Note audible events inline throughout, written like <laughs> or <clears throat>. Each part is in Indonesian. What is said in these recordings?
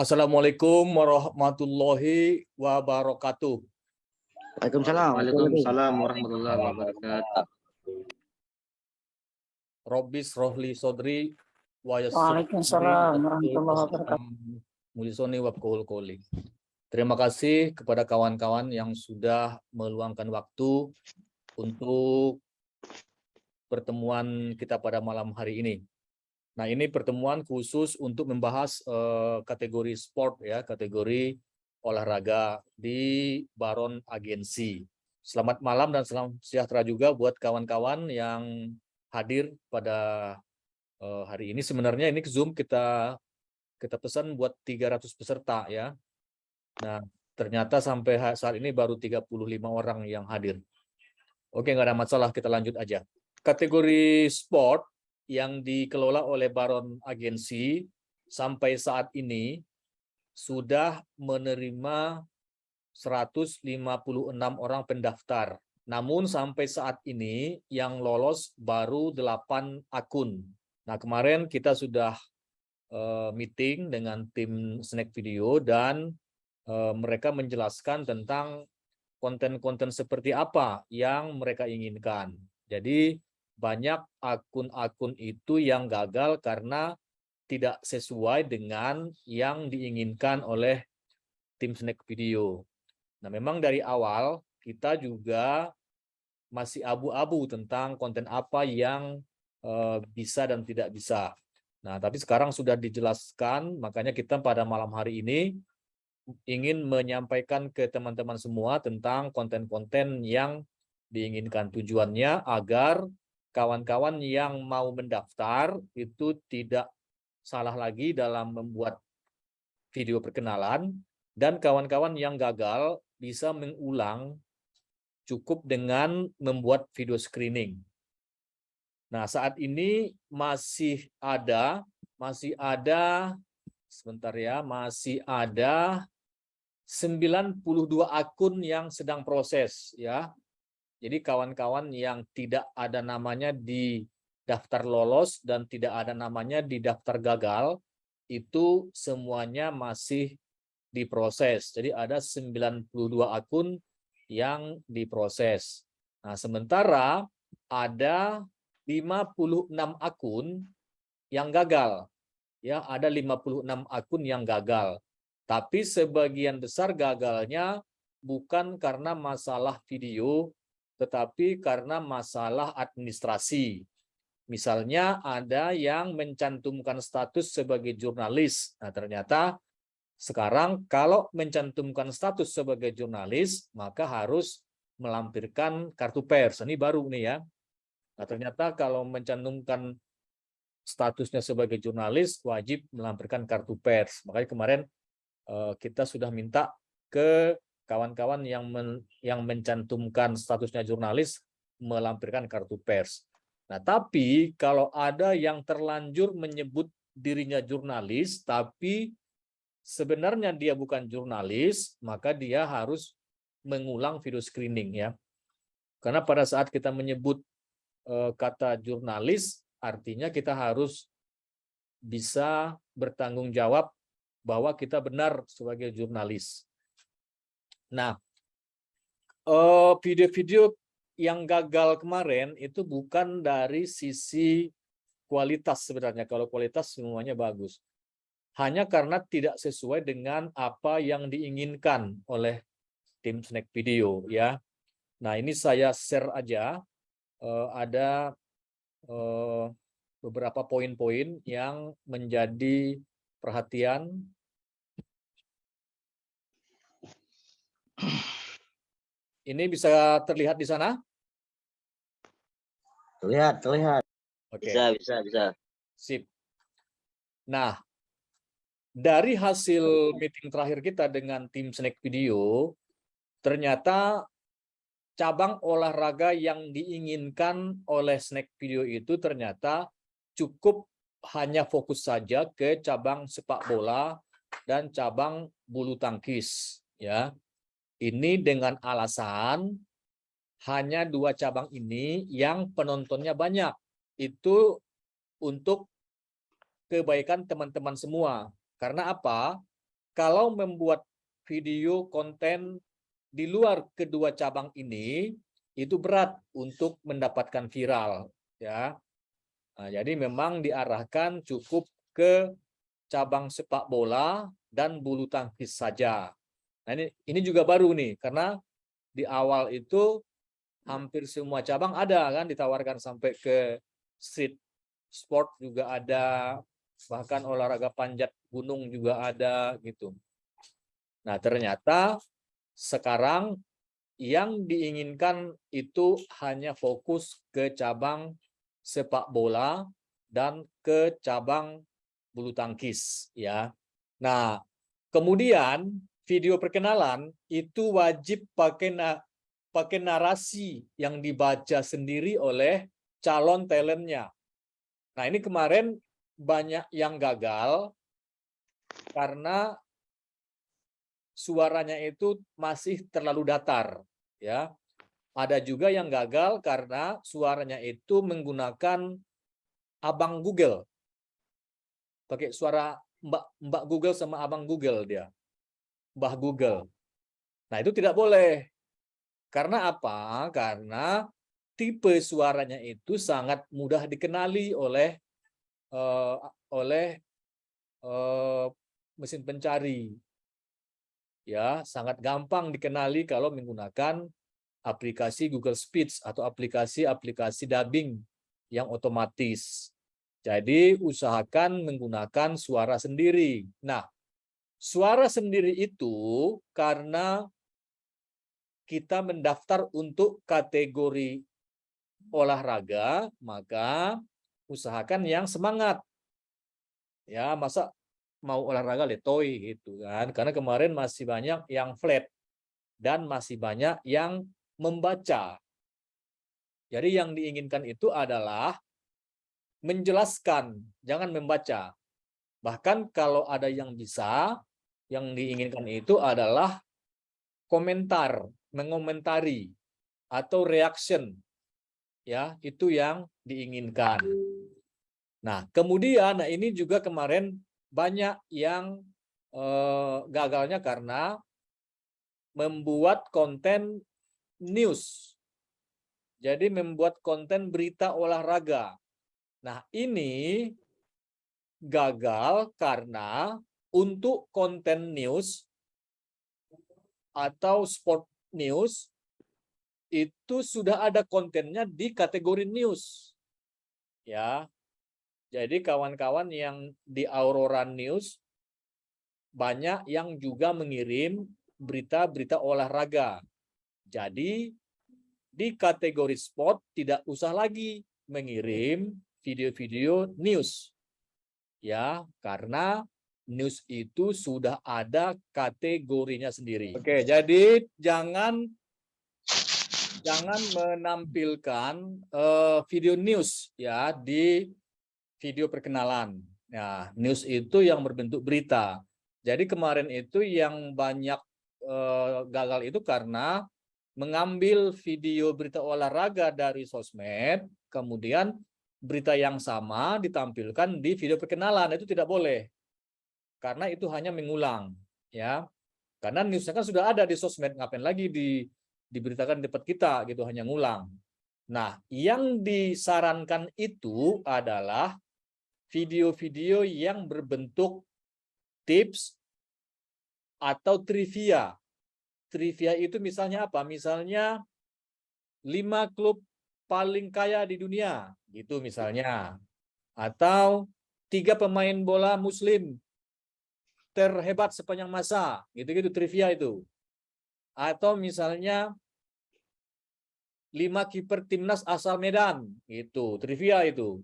Assalamualaikum warahmatullahi wabarakatuh. Waalaikumsalam. Waalaikumsalam warahmatullahi wabarakatuh. Robbis rohli sodri wa yassir Waalaikumsalam warahmatullahi wabarakatuh. Terima kasih kepada kawan-kawan yang sudah meluangkan waktu untuk pertemuan kita pada malam hari ini. Nah, ini pertemuan khusus untuk membahas eh, kategori sport ya, kategori olahraga di Baron Agensi. Selamat malam dan salam sejahtera juga buat kawan-kawan yang hadir pada eh, hari ini. Sebenarnya ini Zoom kita kita pesan buat 300 peserta ya. Nah, ternyata sampai saat ini baru 35 orang yang hadir. Oke, nggak ada masalah, kita lanjut aja. Kategori sport yang dikelola oleh Baron Agensi sampai saat ini sudah menerima 156 orang pendaftar. Namun sampai saat ini yang lolos baru 8 akun. Nah, kemarin kita sudah eh, meeting dengan tim Snack Video dan eh, mereka menjelaskan tentang konten-konten seperti apa yang mereka inginkan. Jadi banyak akun-akun itu yang gagal karena tidak sesuai dengan yang diinginkan oleh tim Snack Video. Nah, memang dari awal kita juga masih abu-abu tentang konten apa yang eh, bisa dan tidak bisa. Nah, tapi sekarang sudah dijelaskan, makanya kita pada malam hari ini ingin menyampaikan ke teman-teman semua tentang konten-konten yang diinginkan. Tujuannya agar kawan-kawan yang mau mendaftar itu tidak salah lagi dalam membuat video perkenalan dan kawan-kawan yang gagal bisa mengulang cukup dengan membuat video screening. Nah, saat ini masih ada masih ada sebentar ya, masih ada 92 akun yang sedang proses ya. Jadi kawan-kawan yang tidak ada namanya di daftar lolos dan tidak ada namanya di daftar gagal itu semuanya masih diproses. Jadi ada 92 akun yang diproses. Nah, sementara ada 56 akun yang gagal. Ya, ada 56 akun yang gagal. Tapi sebagian besar gagalnya bukan karena masalah video, tetapi karena masalah administrasi. Misalnya ada yang mencantumkan status sebagai jurnalis. Nah, ternyata sekarang kalau mencantumkan status sebagai jurnalis, maka harus melampirkan kartu pers. Ini baru nih ya. Nah, ternyata kalau mencantumkan statusnya sebagai jurnalis, wajib melampirkan kartu pers. Makanya kemarin eh, kita sudah minta ke kawan-kawan yang men, yang mencantumkan statusnya jurnalis melampirkan kartu pers. Nah, tapi kalau ada yang terlanjur menyebut dirinya jurnalis, tapi sebenarnya dia bukan jurnalis, maka dia harus mengulang video screening ya. Karena pada saat kita menyebut eh, kata jurnalis, artinya kita harus bisa bertanggung jawab bahwa kita benar sebagai jurnalis. Nah, eh, video-video yang gagal kemarin itu bukan dari sisi kualitas sebenarnya. Kalau kualitas semuanya bagus. Hanya karena tidak sesuai dengan apa yang diinginkan oleh tim Snack Video ya. Nah, ini saya share aja Eh, ada eh, beberapa poin-poin yang menjadi perhatian Ini bisa terlihat di sana? Terlihat, terlihat. Oke. Bisa, bisa, bisa. Sip. Nah, dari hasil meeting terakhir kita dengan tim Snack Video, ternyata cabang olahraga yang diinginkan oleh Snack Video itu ternyata cukup hanya fokus saja ke cabang sepak bola dan cabang bulu tangkis. Ya, ini dengan alasan hanya dua cabang ini yang penontonnya banyak. Itu untuk kebaikan teman-teman semua. Karena apa? kalau membuat video konten di luar kedua cabang ini itu berat untuk mendapatkan viral ya. Nah, jadi memang diarahkan cukup ke cabang sepak bola dan bulu tangkis saja. Nah, ini ini juga baru nih karena di awal itu hampir semua cabang ada kan ditawarkan sampai ke street sport juga ada bahkan olahraga panjat gunung juga ada gitu. Nah, ternyata sekarang yang diinginkan itu hanya fokus ke cabang sepak bola dan ke cabang bulu tangkis ya. Nah, kemudian video perkenalan itu wajib pakai na pakai narasi yang dibaca sendiri oleh calon talentnya. Nah, ini kemarin banyak yang gagal karena suaranya itu masih terlalu datar ya. Ada juga yang gagal karena suaranya itu menggunakan abang Google. Pakai suara Mbak Mbak Google sama abang Google dia. Mbah Google. Nah, itu tidak boleh. Karena apa? Karena tipe suaranya itu sangat mudah dikenali oleh uh, oleh uh, mesin pencari. Ya, sangat gampang dikenali kalau menggunakan aplikasi Google Speech atau aplikasi-aplikasi dubbing yang otomatis. Jadi usahakan menggunakan suara sendiri. Nah, suara sendiri itu karena kita mendaftar untuk kategori olahraga, maka usahakan yang semangat. Ya, masa mau olahraga letoy gitu kan. Karena kemarin masih banyak yang flat dan masih banyak yang membaca. Jadi yang diinginkan itu adalah menjelaskan, jangan membaca. Bahkan kalau ada yang bisa, yang diinginkan itu adalah komentar, mengomentari atau reaction. Ya, itu yang diinginkan. Nah, kemudian nah ini juga kemarin banyak yang eh, gagalnya karena membuat konten news. Jadi membuat konten berita olahraga. Nah, ini gagal karena untuk konten news atau sport news itu sudah ada kontennya di kategori news. Ya. Jadi kawan-kawan yang di Aurora News banyak yang juga mengirim berita-berita olahraga. Jadi di kategori sport tidak usah lagi mengirim video-video news. Ya, karena news itu sudah ada kategorinya sendiri. Oke, jadi jangan jangan menampilkan uh, video news ya di video perkenalan. Ya, news itu yang berbentuk berita. Jadi kemarin itu yang banyak uh, gagal itu karena mengambil video berita olahraga dari sosmed, kemudian berita yang sama ditampilkan di video perkenalan itu tidak boleh karena itu hanya mengulang ya. Karena newsnya kan sudah ada di sosmed ngapain lagi di diberitakan di depan kita gitu hanya ngulang. Nah yang disarankan itu adalah video-video yang berbentuk tips atau trivia. Trivia itu misalnya apa? Misalnya lima klub paling kaya di dunia gitu misalnya. Atau tiga pemain bola muslim terhebat sepanjang masa. Gitu-gitu trivia itu. Atau misalnya lima kiper timnas asal Medan. Itu trivia itu.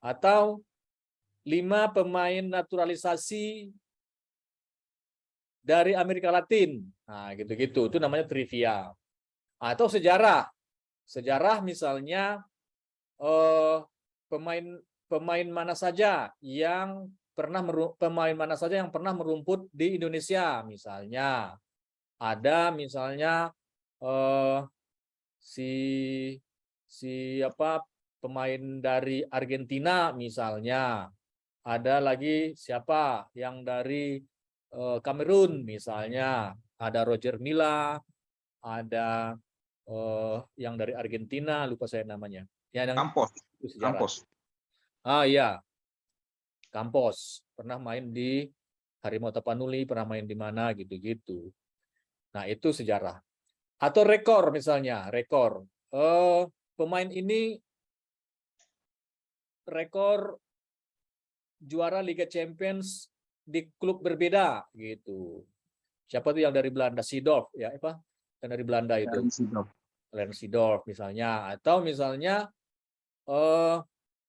Atau lima pemain naturalisasi dari Amerika Latin. Nah gitu-gitu. Itu namanya trivia. Atau sejarah. Sejarah misalnya eh, pemain pemain mana saja yang pernah pemain mana saja yang pernah merumput di Indonesia misalnya ada misalnya eh, si si apa pemain dari Argentina misalnya ada lagi siapa yang dari eh, Kamerun misalnya ada Roger Milla, ada eh, yang dari Argentina lupa saya namanya. Ya, yang sejarah. Kampos. Ah iya. Kampos pernah main di Harimau Tapanuli, pernah main di mana gitu-gitu. Nah, itu sejarah. Atau rekor misalnya, rekor. Eh pemain ini rekor juara Liga Champions di klub berbeda gitu. Siapa tuh yang dari Belanda? Seedorf ya, apa? Yang dari Belanda itu. Lensdorf misalnya atau misalnya eh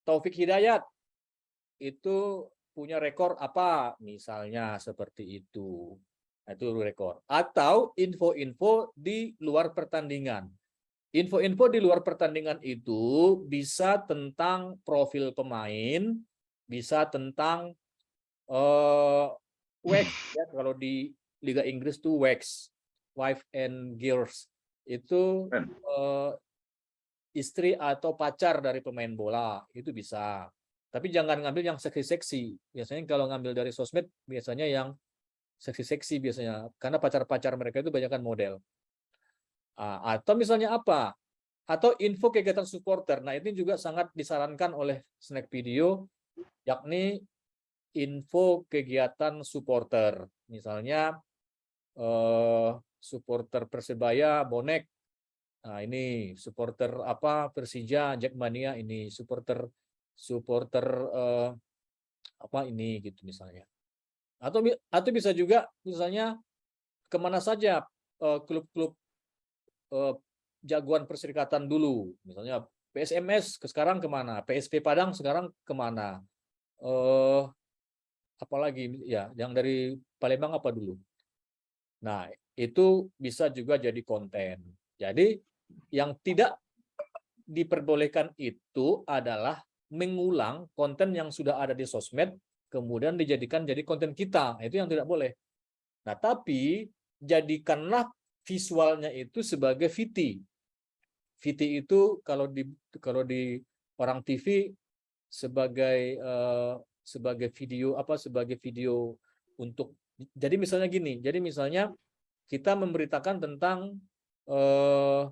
Taufik Hidayat itu punya rekor apa? Misalnya seperti itu. Nah, itu rekor. Atau info-info di luar pertandingan. Info-info di luar pertandingan itu bisa tentang profil pemain bisa tentang eh wax <clears throat> ya. Kalau di Liga Inggris tuh wax wife and gears itu eh, istri atau pacar dari pemain bola. Itu bisa. Tapi jangan ngambil yang seksi-seksi. Biasanya kalau ngambil dari sosmed biasanya yang seksi-seksi biasanya karena pacar-pacar mereka itu banyak kan model. Atau misalnya apa? Atau info kegiatan supporter. Nah, ini juga sangat disarankan oleh Snack Video yakni info kegiatan supporter. Misalnya eh supporter Persebaya bonek Nah, ini supporter apa Persija Jackmania ini supporter supporter eh, apa ini gitu misalnya. Atau atau bisa juga misalnya ke mana saja eh, klub-klub eh, jagoan perserikatan dulu, misalnya PSMS ke sekarang ke mana, PSP Padang sekarang ke mana, eh apalagi ya yang dari Palembang apa dulu. Nah itu bisa juga jadi konten. Jadi yang tidak diperbolehkan itu adalah mengulang konten yang sudah ada di sosmed kemudian dijadikan jadi konten kita. Itu yang tidak boleh. Nah tapi jadikanlah visualnya itu sebagai VT VT itu kalau di kalau di orang TV sebagai eh, sebagai video apa sebagai video untuk jadi misalnya gini jadi misalnya kita memberitakan tentang eh,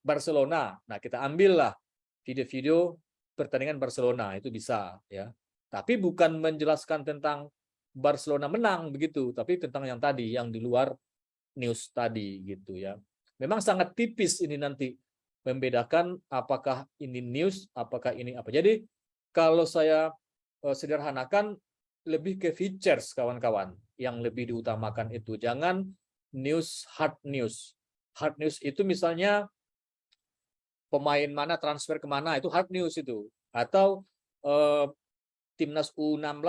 Barcelona. Nah, kita ambillah video-video pertandingan Barcelona itu bisa ya. Tapi bukan menjelaskan tentang Barcelona menang begitu, tapi tentang yang tadi yang di luar news tadi gitu ya. Memang sangat tipis ini nanti membedakan apakah ini news, apakah ini apa. Jadi kalau saya eh, sederhanakan lebih ke features kawan-kawan yang lebih diutamakan itu. Jangan news hard news. Hard news itu misalnya pemain mana transfer ke mana itu hard news itu. Atau eh, timnas U16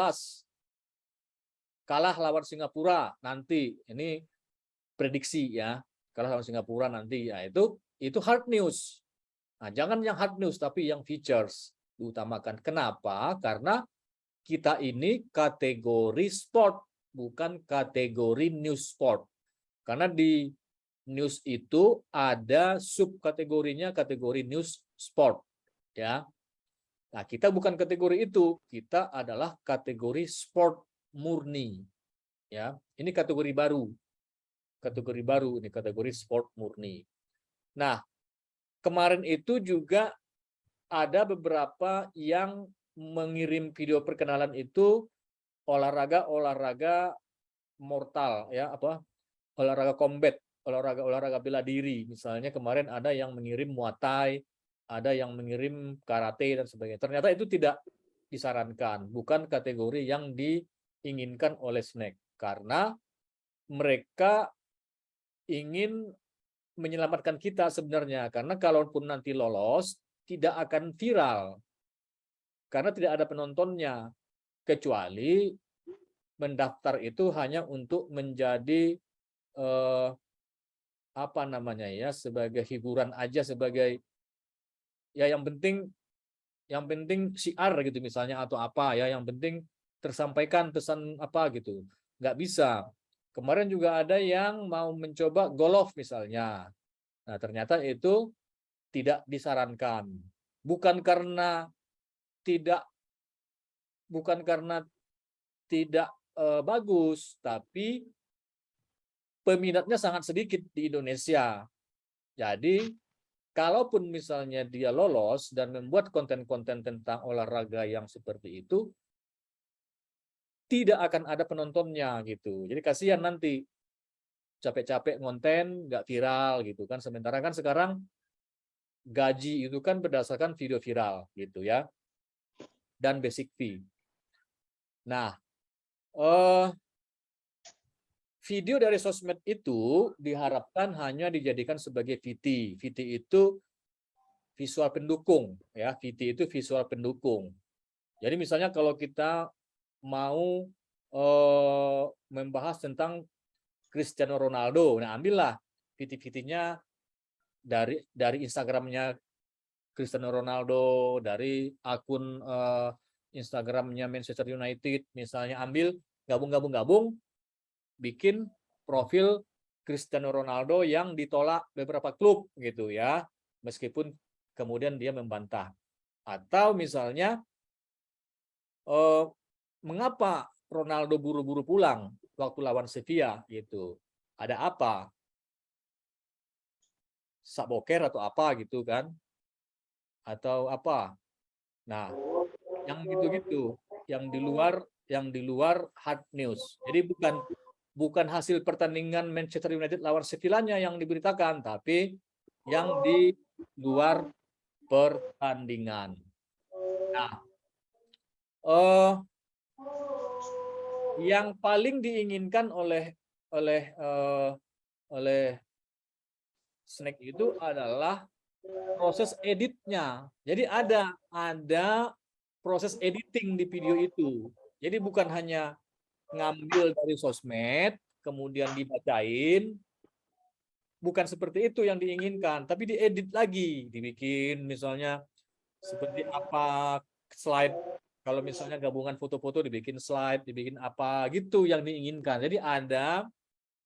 kalah lawan Singapura nanti. Ini prediksi ya kalah lawan Singapura nanti. Ya itu itu hard news. Nah jangan yang hard news tapi yang features diutamakan. Kenapa? Karena kita ini kategori sport bukan kategori news sport. Karena di news itu ada subkategorinya kategori news sport ya. Nah, kita bukan kategori itu, kita adalah kategori sport murni. Ya, ini kategori baru. Kategori baru ini kategori sport murni. Nah, kemarin itu juga ada beberapa yang mengirim video perkenalan itu olahraga-olahraga mortal ya apa olahraga combat olahraga-olahraga bela diri. Misalnya kemarin ada yang mengirim Muay Thai, ada yang mengirim karate dan sebagainya. Ternyata itu tidak disarankan, bukan kategori yang diinginkan oleh snack karena mereka ingin menyelamatkan kita sebenarnya karena kalaupun nanti lolos tidak akan viral karena tidak ada penontonnya kecuali mendaftar itu hanya untuk menjadi eh, apa namanya ya sebagai hiburan aja sebagai ya yang penting yang penting siar gitu misalnya atau apa ya yang penting tersampaikan pesan apa gitu. Nggak bisa. Kemarin juga ada yang mau mencoba golf misalnya. Nah ternyata itu tidak disarankan. Bukan karena tidak bukan karena tidak eh, bagus, tapi peminatnya sangat sedikit di Indonesia. Jadi, kalaupun misalnya dia lolos dan membuat konten-konten tentang olahraga yang seperti itu, tidak akan ada penontonnya gitu. Jadi kasihan nanti capek-capek ngonten nggak viral gitu kan. Sementara kan sekarang gaji itu kan berdasarkan video viral gitu ya dan basic fee. Nah, eh, video dari sosmed itu diharapkan hanya dijadikan sebagai VT. VT itu visual pendukung ya, VT itu visual pendukung. Jadi misalnya kalau kita mau eh, membahas tentang Cristiano Ronaldo, nah ambillah VT-VT-nya dari dari Instagramnya Cristiano Ronaldo, dari akun uh, Instagramnya Manchester United, misalnya ambil gabung-gabung-gabung, bikin profil Cristiano Ronaldo yang ditolak beberapa klub gitu ya, meskipun kemudian dia membantah. Atau misalnya, uh, mengapa Ronaldo buru-buru pulang waktu lawan Sevilla gitu? Ada apa? Saboker atau apa gitu kan? atau apa. Nah, yang gitu-gitu, yang di luar yang di luar hard news. Jadi bukan bukan hasil pertandingan Manchester United lawan Sevilla-nya yang diberitakan, tapi yang di luar pertandingan. Nah, uh, yang paling diinginkan oleh oleh uh, oleh Snack itu adalah proses editnya. Jadi ada ada proses editing di video itu. Jadi bukan hanya ngambil dari sosmed, kemudian dibacain, bukan seperti itu yang diinginkan, tapi diedit lagi, dibikin misalnya seperti apa slide, kalau misalnya gabungan foto-foto dibikin slide, dibikin apa gitu yang diinginkan. Jadi ada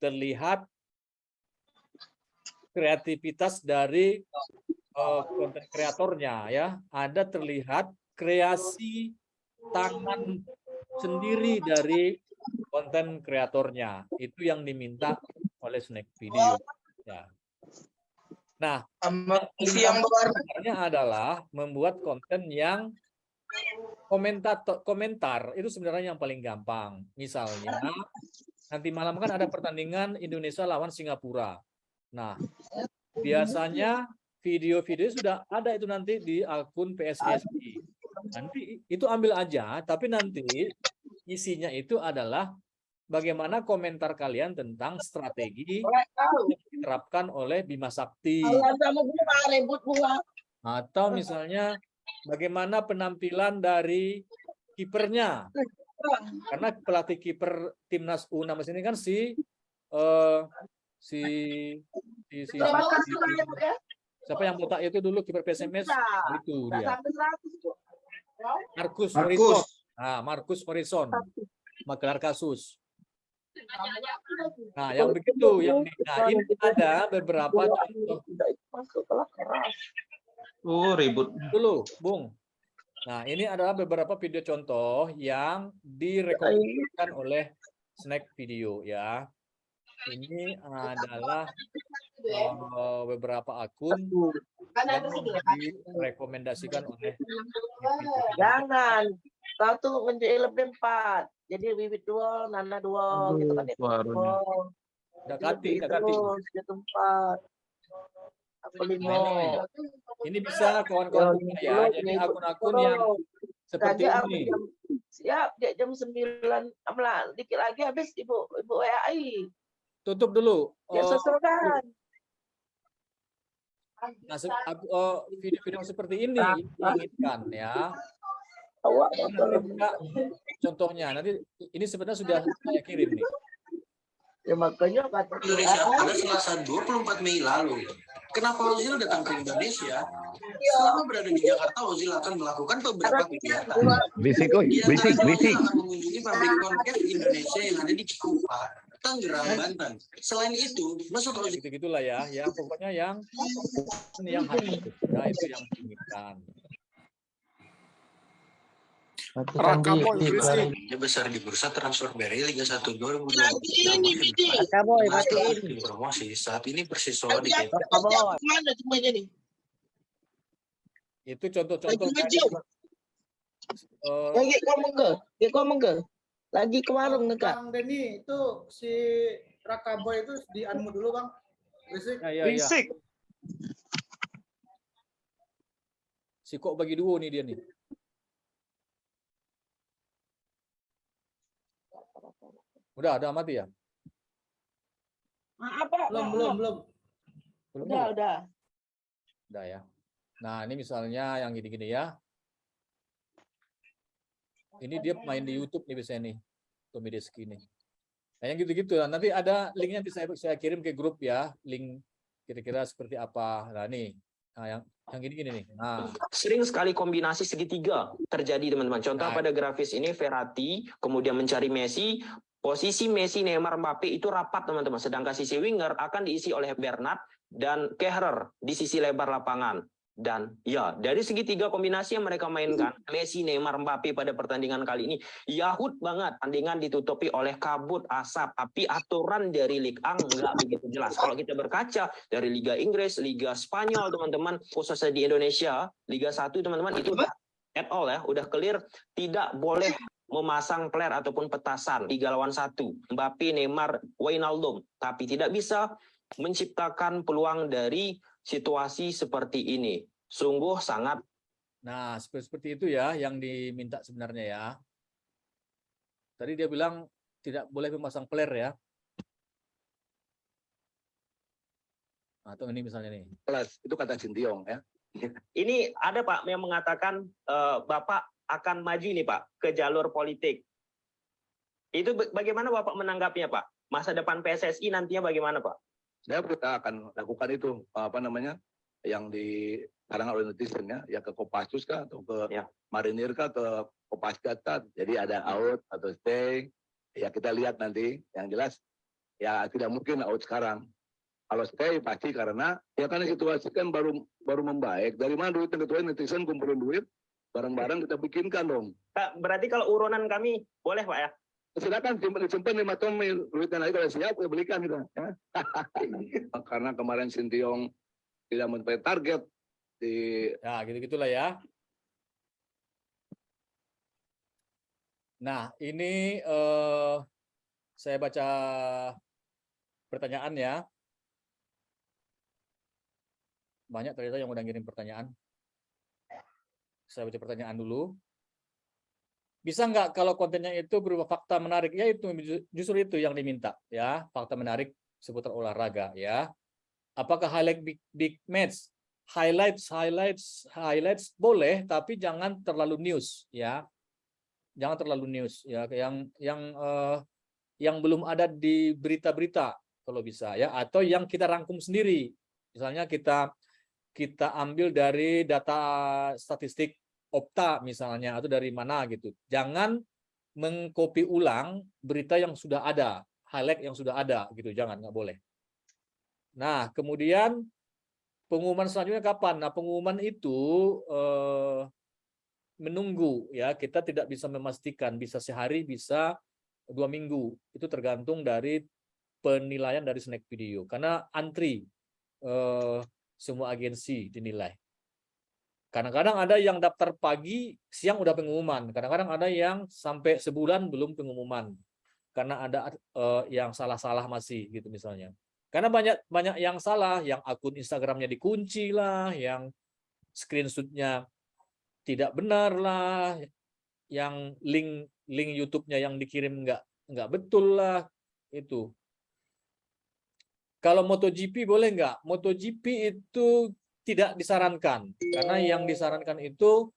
terlihat kreativitas dari konten uh, kreatornya ya. Ada terlihat kreasi tangan sendiri dari konten kreatornya. Itu yang diminta oleh Snack Video. Ya. Nah yang sebenarnya adalah membuat konten yang komentar komentar. Itu sebenarnya yang paling gampang. Misalnya nanti malam kan ada pertandingan Indonesia lawan Singapura. Nah, biasanya video-video sudah ada itu nanti di akun PSSI. Nanti itu ambil aja, tapi nanti isinya itu adalah bagaimana komentar kalian tentang strategi yang diterapkan oleh Bima Sakti. Atau misalnya bagaimana penampilan dari kipernya. Karena pelatih kiper timnas U16 ini kan si uh, si si, si, si, si siapa yang botak itu dulu kiper PSMS itu dia. Markus Morrison nah Markus Morrison. Magelar kasus. Nah yang begitu yang nah ini ada beberapa contoh. oh ribut. Dulu Bung. Nah ini adalah beberapa video contoh yang direkomendasikan oleh Snack Video ya. Ini adalah uh, beberapa akun yang direkomendasikan oleh jangan satu menjadi lebih empat jadi bibit dua nana dua gitu kan Dakati, dakati. Gitu empat. Ini bisa kawan-kawan ya. Jadi akun-akun yang seperti ini. Siap, jam sembilan, dikit lagi habis ibu ibu WAI. Tutup dulu. Ya, oh, sesuaikan. Nah, oh, video-video seperti ini diinginkan ya. Contohnya nanti ini sebenarnya sudah saya kirim nih. Ya makanya kata Indonesia pada Selasa 24 Mei lalu. Kenapa Ozil datang ke Indonesia? Selama berada di Jakarta, Ozil akan melakukan beberapa kegiatan. Bisik, bisik, bisik. akan mengunjungi pabrik konker Indonesia yang ada di Cikupa. Tangerang, Banten. Selain itu, masuk ojek gitu gitulah ya, ya pokoknya yang yang harus ya, itu yang diinginkan. Besar di bursa transfer dari Liga 1 2020. Lagi ini, matiin. Promosi saat ini Persisola di Lagi? Lagi? Mana nih? Itu contoh-contoh Lagi eh, Lagi kau mengge, dia kau mengge. Lagi ke warung nih kak. Bang Denny itu si Raka Boy itu di unmute dulu bang. Berisik. ya, ya, ya. Berisik. Si kok bagi dua nih dia nih. Udah, ada mati ya? Apa? Belum belum belum. Belum Udah, udah. Udah ya. Nah, ini misalnya yang gini-gini ya. Ini dia main di YouTube nih biasanya nih. Tommy Deski nih. Nah, yang gitu-gitu. Nah, nanti ada linknya nanti saya saya kirim ke grup ya. Link kira-kira seperti apa. Nah, nih. Nah, yang yang gini-gini nih. Nah, sering sekali kombinasi segitiga terjadi teman-teman. Contoh Nah. pada grafis ini Verratti kemudian mencari Messi, posisi Messi, Neymar, Mbappe itu rapat teman-teman. Sedangkan sisi winger akan diisi oleh Bernat dan Kehrer di sisi lebar lapangan. Dan ya, dari segitiga kombinasi yang mereka mainkan, Messi, Neymar, Mbappe pada pertandingan kali ini, yahut banget. Tandingan ditutupi oleh kabut, asap, tapi aturan dari Ligue 1 nggak begitu jelas. Kalau kita berkaca dari Liga Inggris, Liga Spanyol, teman-teman, khususnya di Indonesia, Liga 1, teman-teman, itu udah at all ya, udah clear, tidak boleh memasang player ataupun petasan. Tiga lawan satu. Mbappe, Neymar, Wijnaldum. Tapi tidak bisa menciptakan peluang dari situasi seperti ini sungguh sangat nah seperti seperti itu ya yang diminta sebenarnya ya. Tadi dia bilang tidak boleh memasang player ya. Atau ini misalnya nih. Kelas itu kata Sintiong ya. <laughs> ini ada Pak yang mengatakan eh, Bapak akan maju nih Pak ke jalur politik itu ba- bagaimana Bapak menanggapinya Pak masa depan PSSI nantinya bagaimana Pak Saya kita akan lakukan itu apa namanya yang di sekarang oleh netizen ya, ya ke Kopassus kah atau ke Ya. Marinir kah ke Kopasgat kah. Jadi ada out atau stay. Ya kita lihat nanti. Yang jelas ya tidak mungkin out sekarang. Kalau stay pasti karena ya karena situasi kan baru baru membaik. Dari mana duit yang netizen kumpulin duit barang-barang kita bikinkan dong. Pak, berarti kalau urunan kami boleh Pak ya silakan simpan lima ton mil duitnya lagi kalau siap ya belikan kita ya. <laughs> karena kemarin Sintiong tidak mencapai target di Ya, gitu-gitulah ya. Nah, ini eh, saya baca pertanyaan ya. Banyak ternyata yang udah ngirim pertanyaan. Saya baca pertanyaan dulu. Bisa nggak kalau kontennya itu berupa fakta menarik? Ya itu justru itu yang diminta ya, fakta menarik seputar olahraga ya. Apakah highlight big, big match? Highlights highlights highlights boleh tapi jangan terlalu news ya. Jangan terlalu news ya. Yang yang eh, yang belum ada di berita-berita kalau bisa ya. Atau yang kita rangkum sendiri. Misalnya kita kita ambil dari data statistik Opta misalnya atau dari mana gitu jangan mengkopi ulang berita yang sudah ada highlight yang sudah ada gitu jangan nggak boleh nah kemudian pengumuman selanjutnya kapan? Nah, pengumuman itu eh, menunggu ya. Kita tidak bisa memastikan bisa sehari, bisa dua minggu. Itu tergantung dari penilaian dari snack video. Karena antri eh, semua agensi dinilai. Kadang-kadang ada yang daftar pagi, siang udah pengumuman. Kadang-kadang ada yang sampai sebulan belum pengumuman. Karena ada eh, yang salah-salah masih gitu misalnya. Karena banyak banyak yang salah, yang akun Instagramnya dikunci lah, yang screenshotnya tidak benar lah, yang link link YouTube-nya yang dikirim nggak nggak betul lah itu. Kalau MotoGP boleh nggak? MotoGP itu tidak disarankan karena yang disarankan itu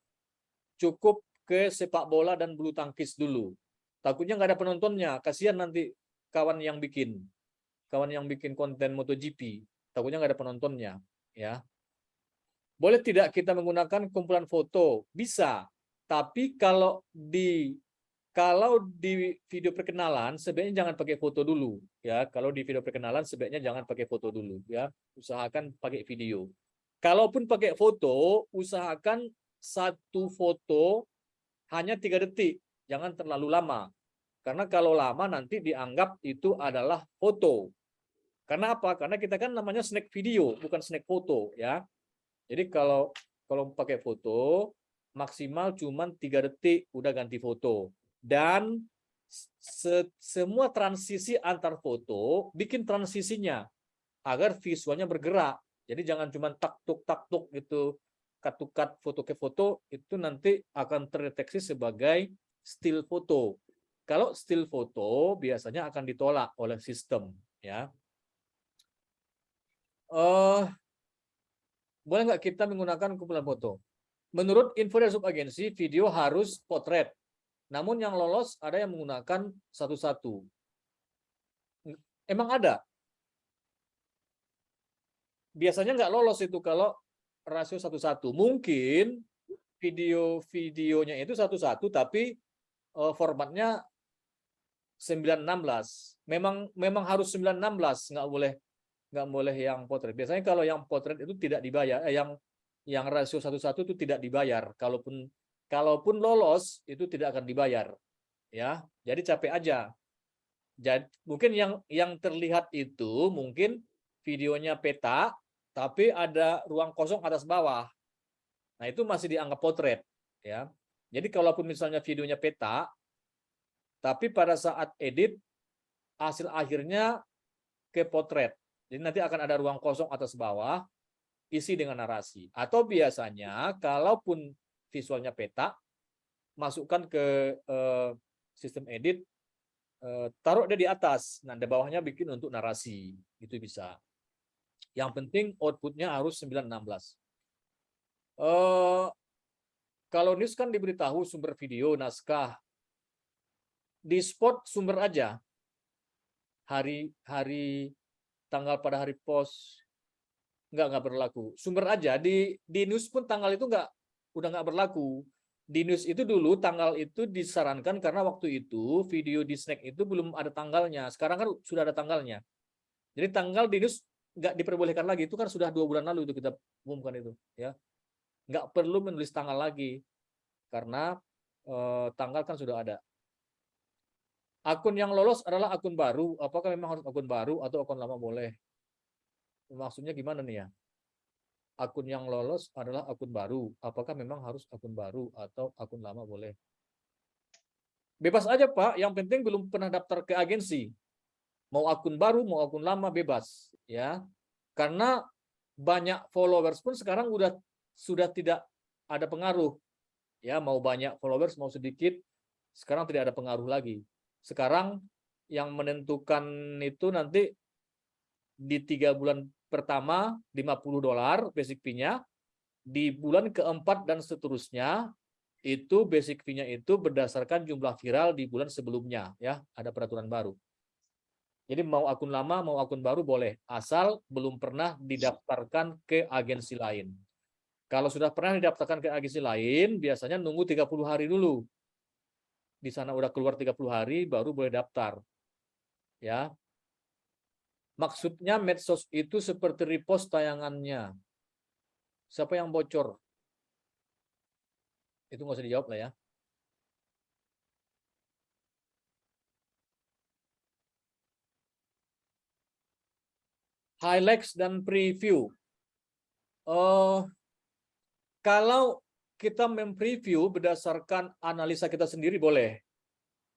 cukup ke sepak bola dan bulu tangkis dulu. Takutnya nggak ada penontonnya, kasihan nanti kawan yang bikin kawan yang bikin konten MotoGP, takutnya nggak ada penontonnya, ya. Boleh tidak kita menggunakan kumpulan foto? Bisa, tapi kalau di kalau di video perkenalan sebaiknya jangan pakai foto dulu, ya. Kalau di video perkenalan sebaiknya jangan pakai foto dulu, ya. Usahakan pakai video. Kalaupun pakai foto, usahakan satu foto hanya tiga detik, jangan terlalu lama. Karena kalau lama nanti dianggap itu adalah foto. Karena apa? Karena kita kan namanya snack video, bukan snack foto ya. Jadi kalau kalau pakai foto maksimal cuman tiga detik udah ganti foto. Dan se- semua transisi antar foto bikin transisinya agar visualnya bergerak. Jadi jangan cuma tak tuk tak tuk gitu cut foto ke foto itu nanti akan terdeteksi sebagai still foto. Kalau still foto biasanya akan ditolak oleh sistem ya. Eh boleh nggak kita menggunakan kumpulan foto? Menurut info dari subagensi, video harus potret. Namun yang lolos ada yang menggunakan satu-satu. Emang ada. Biasanya nggak lolos itu kalau rasio satu-satu. Mungkin video-videonya itu satu-satu, tapi eh, formatnya 916. Memang memang harus 916, nggak boleh nggak boleh yang potret. Biasanya kalau yang potret itu tidak dibayar, eh, yang yang rasio satu-satu itu tidak dibayar. Kalaupun kalaupun lolos itu tidak akan dibayar. Ya, jadi capek aja. Jadi mungkin yang yang terlihat itu mungkin videonya peta, tapi ada ruang kosong atas bawah. Nah itu masih dianggap potret. Ya, jadi kalaupun misalnya videonya peta, tapi pada saat edit hasil akhirnya ke potret. Jadi nanti akan ada ruang kosong atas bawah, isi dengan narasi. Atau biasanya, kalaupun visualnya peta, masukkan ke eh, sistem edit, eh, taruh dia di atas. Nah, di bawahnya bikin untuk narasi. Itu bisa. Yang penting outputnya harus 916. Eh, kalau news kan diberitahu sumber video, naskah. Di spot sumber aja. Hari hari tanggal pada hari post nggak nggak berlaku sumber aja di di news pun tanggal itu nggak udah nggak berlaku di news itu dulu tanggal itu disarankan karena waktu itu video di snack itu belum ada tanggalnya sekarang kan sudah ada tanggalnya jadi tanggal di news nggak diperbolehkan lagi itu kan sudah dua bulan lalu itu kita umumkan itu ya nggak perlu menulis tanggal lagi karena eh, tanggal kan sudah ada Akun yang lolos adalah akun baru. Apakah memang harus akun baru atau akun lama boleh? Maksudnya gimana nih ya? Akun yang lolos adalah akun baru. Apakah memang harus akun baru atau akun lama boleh? Bebas aja Pak, yang penting belum pernah daftar ke agensi. Mau akun baru, mau akun lama bebas, ya. Karena banyak followers pun sekarang udah sudah tidak ada pengaruh. Ya, mau banyak followers, mau sedikit, sekarang tidak ada pengaruh lagi. Sekarang yang menentukan itu nanti di tiga bulan pertama 50 dolar basic fee-nya, di bulan keempat dan seterusnya itu basic fee-nya itu berdasarkan jumlah viral di bulan sebelumnya ya, ada peraturan baru. Jadi mau akun lama mau akun baru boleh, asal belum pernah didaftarkan ke agensi lain. Kalau sudah pernah didaftarkan ke agensi lain, biasanya nunggu 30 hari dulu di sana udah keluar 30 hari baru boleh daftar. Ya. Maksudnya medsos itu seperti repost tayangannya. Siapa yang bocor? Itu nggak usah dijawab lah ya. Highlights dan preview. Oh, kalau kita mempreview berdasarkan analisa kita sendiri boleh.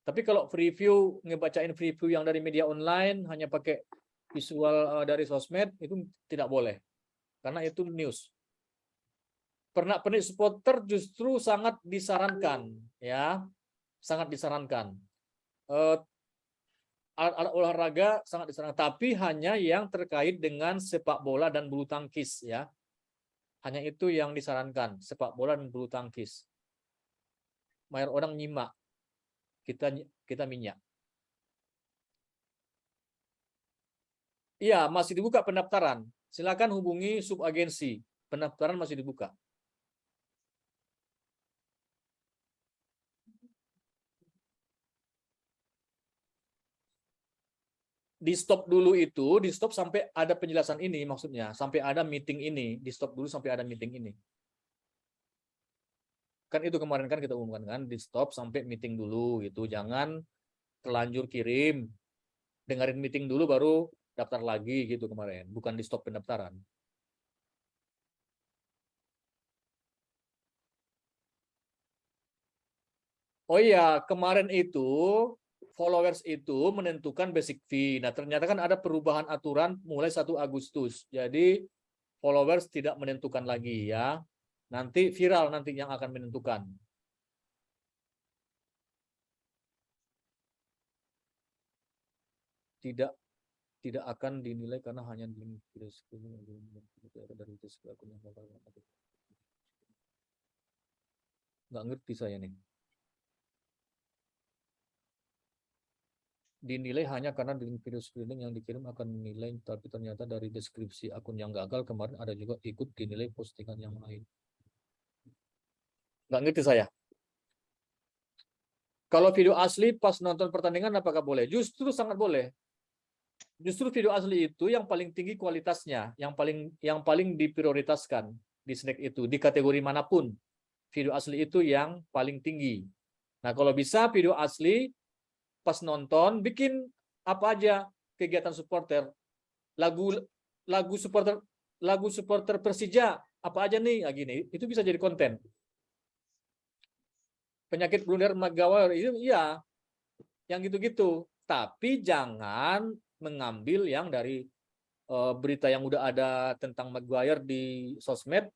Tapi kalau preview, ngebacain preview yang dari media online, hanya pakai visual dari sosmed, itu tidak boleh. Karena itu news. Pernak pernik supporter justru sangat disarankan. ya Sangat disarankan. Alat olahraga sangat disarankan. Tapi hanya yang terkait dengan sepak bola dan bulu tangkis. ya hanya itu yang disarankan, sepak bola dan bulu tangkis. Mayar orang nyimak, kita kita minyak. Iya, masih dibuka pendaftaran. Silakan hubungi subagensi. Pendaftaran masih dibuka. Di stop dulu itu, di stop sampai ada penjelasan ini maksudnya, sampai ada meeting ini, di stop dulu sampai ada meeting ini. Kan itu kemarin kan kita umumkan kan di stop sampai meeting dulu gitu. Jangan terlanjur kirim. Dengerin meeting dulu baru daftar lagi gitu kemarin. Bukan di stop pendaftaran. Oh iya, kemarin itu followers itu menentukan basic fee. Nah, ternyata kan ada perubahan aturan mulai 1 Agustus. Jadi followers tidak menentukan lagi ya. Nanti viral nanti yang akan menentukan. Tidak tidak akan dinilai karena hanya di dari akun yang nggak ngerti saya nih. Dinilai hanya karena di video screening yang dikirim akan menilai tapi ternyata dari deskripsi akun yang gagal kemarin ada juga ikut dinilai postingan yang lain. Nggak ngerti saya? Kalau video asli pas nonton pertandingan apakah boleh? Justru sangat boleh. Justru video asli itu yang paling tinggi kualitasnya yang paling yang paling diprioritaskan di snack itu di kategori mana pun. Video asli itu yang paling tinggi. Nah kalau bisa video asli pas nonton bikin apa aja kegiatan supporter. Lagu lagu supporter lagu supporter Persija apa aja nih? Nah, gini itu bisa jadi konten. Penyakit blunder Maguire itu iya yang gitu-gitu. Tapi jangan mengambil yang dari uh, berita yang udah ada tentang Maguire di sosmed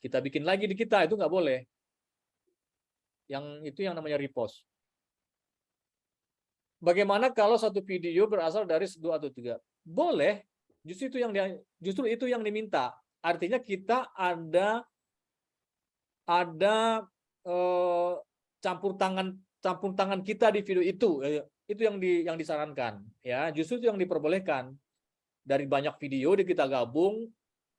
kita bikin lagi di kita itu nggak boleh. Yang itu yang namanya repost Bagaimana kalau satu video berasal dari dua atau tiga? Boleh. Justru itu yang justru itu yang diminta. Artinya kita ada ada eh, campur tangan campur tangan kita di video itu. Itu yang di yang disarankan. Ya, justru itu yang diperbolehkan. Dari banyak video di kita gabung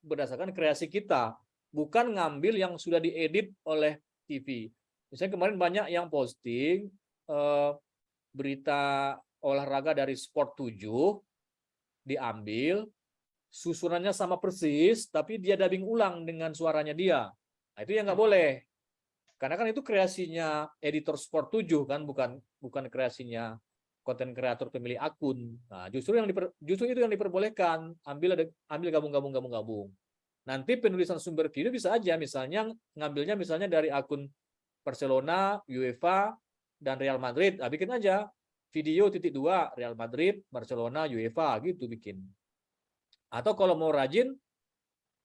berdasarkan kreasi kita, bukan ngambil yang sudah diedit oleh TV. Misalnya kemarin banyak yang posting eh, berita olahraga dari Sport 7 diambil, susunannya sama persis, tapi dia dubbing ulang dengan suaranya dia. Nah, itu yang nggak boleh. Karena kan itu kreasinya editor Sport 7 kan, bukan bukan kreasinya konten kreator pemilik akun. Nah, justru yang diper, justru itu yang diperbolehkan. Ambil ada ambil gabung-gabung gabung-gabung. Nanti penulisan sumber video bisa aja misalnya ngambilnya misalnya dari akun Barcelona, UEFA, dan Real Madrid. Nah, bikin aja video titik dua Real Madrid, Barcelona, UEFA gitu bikin. Atau kalau mau rajin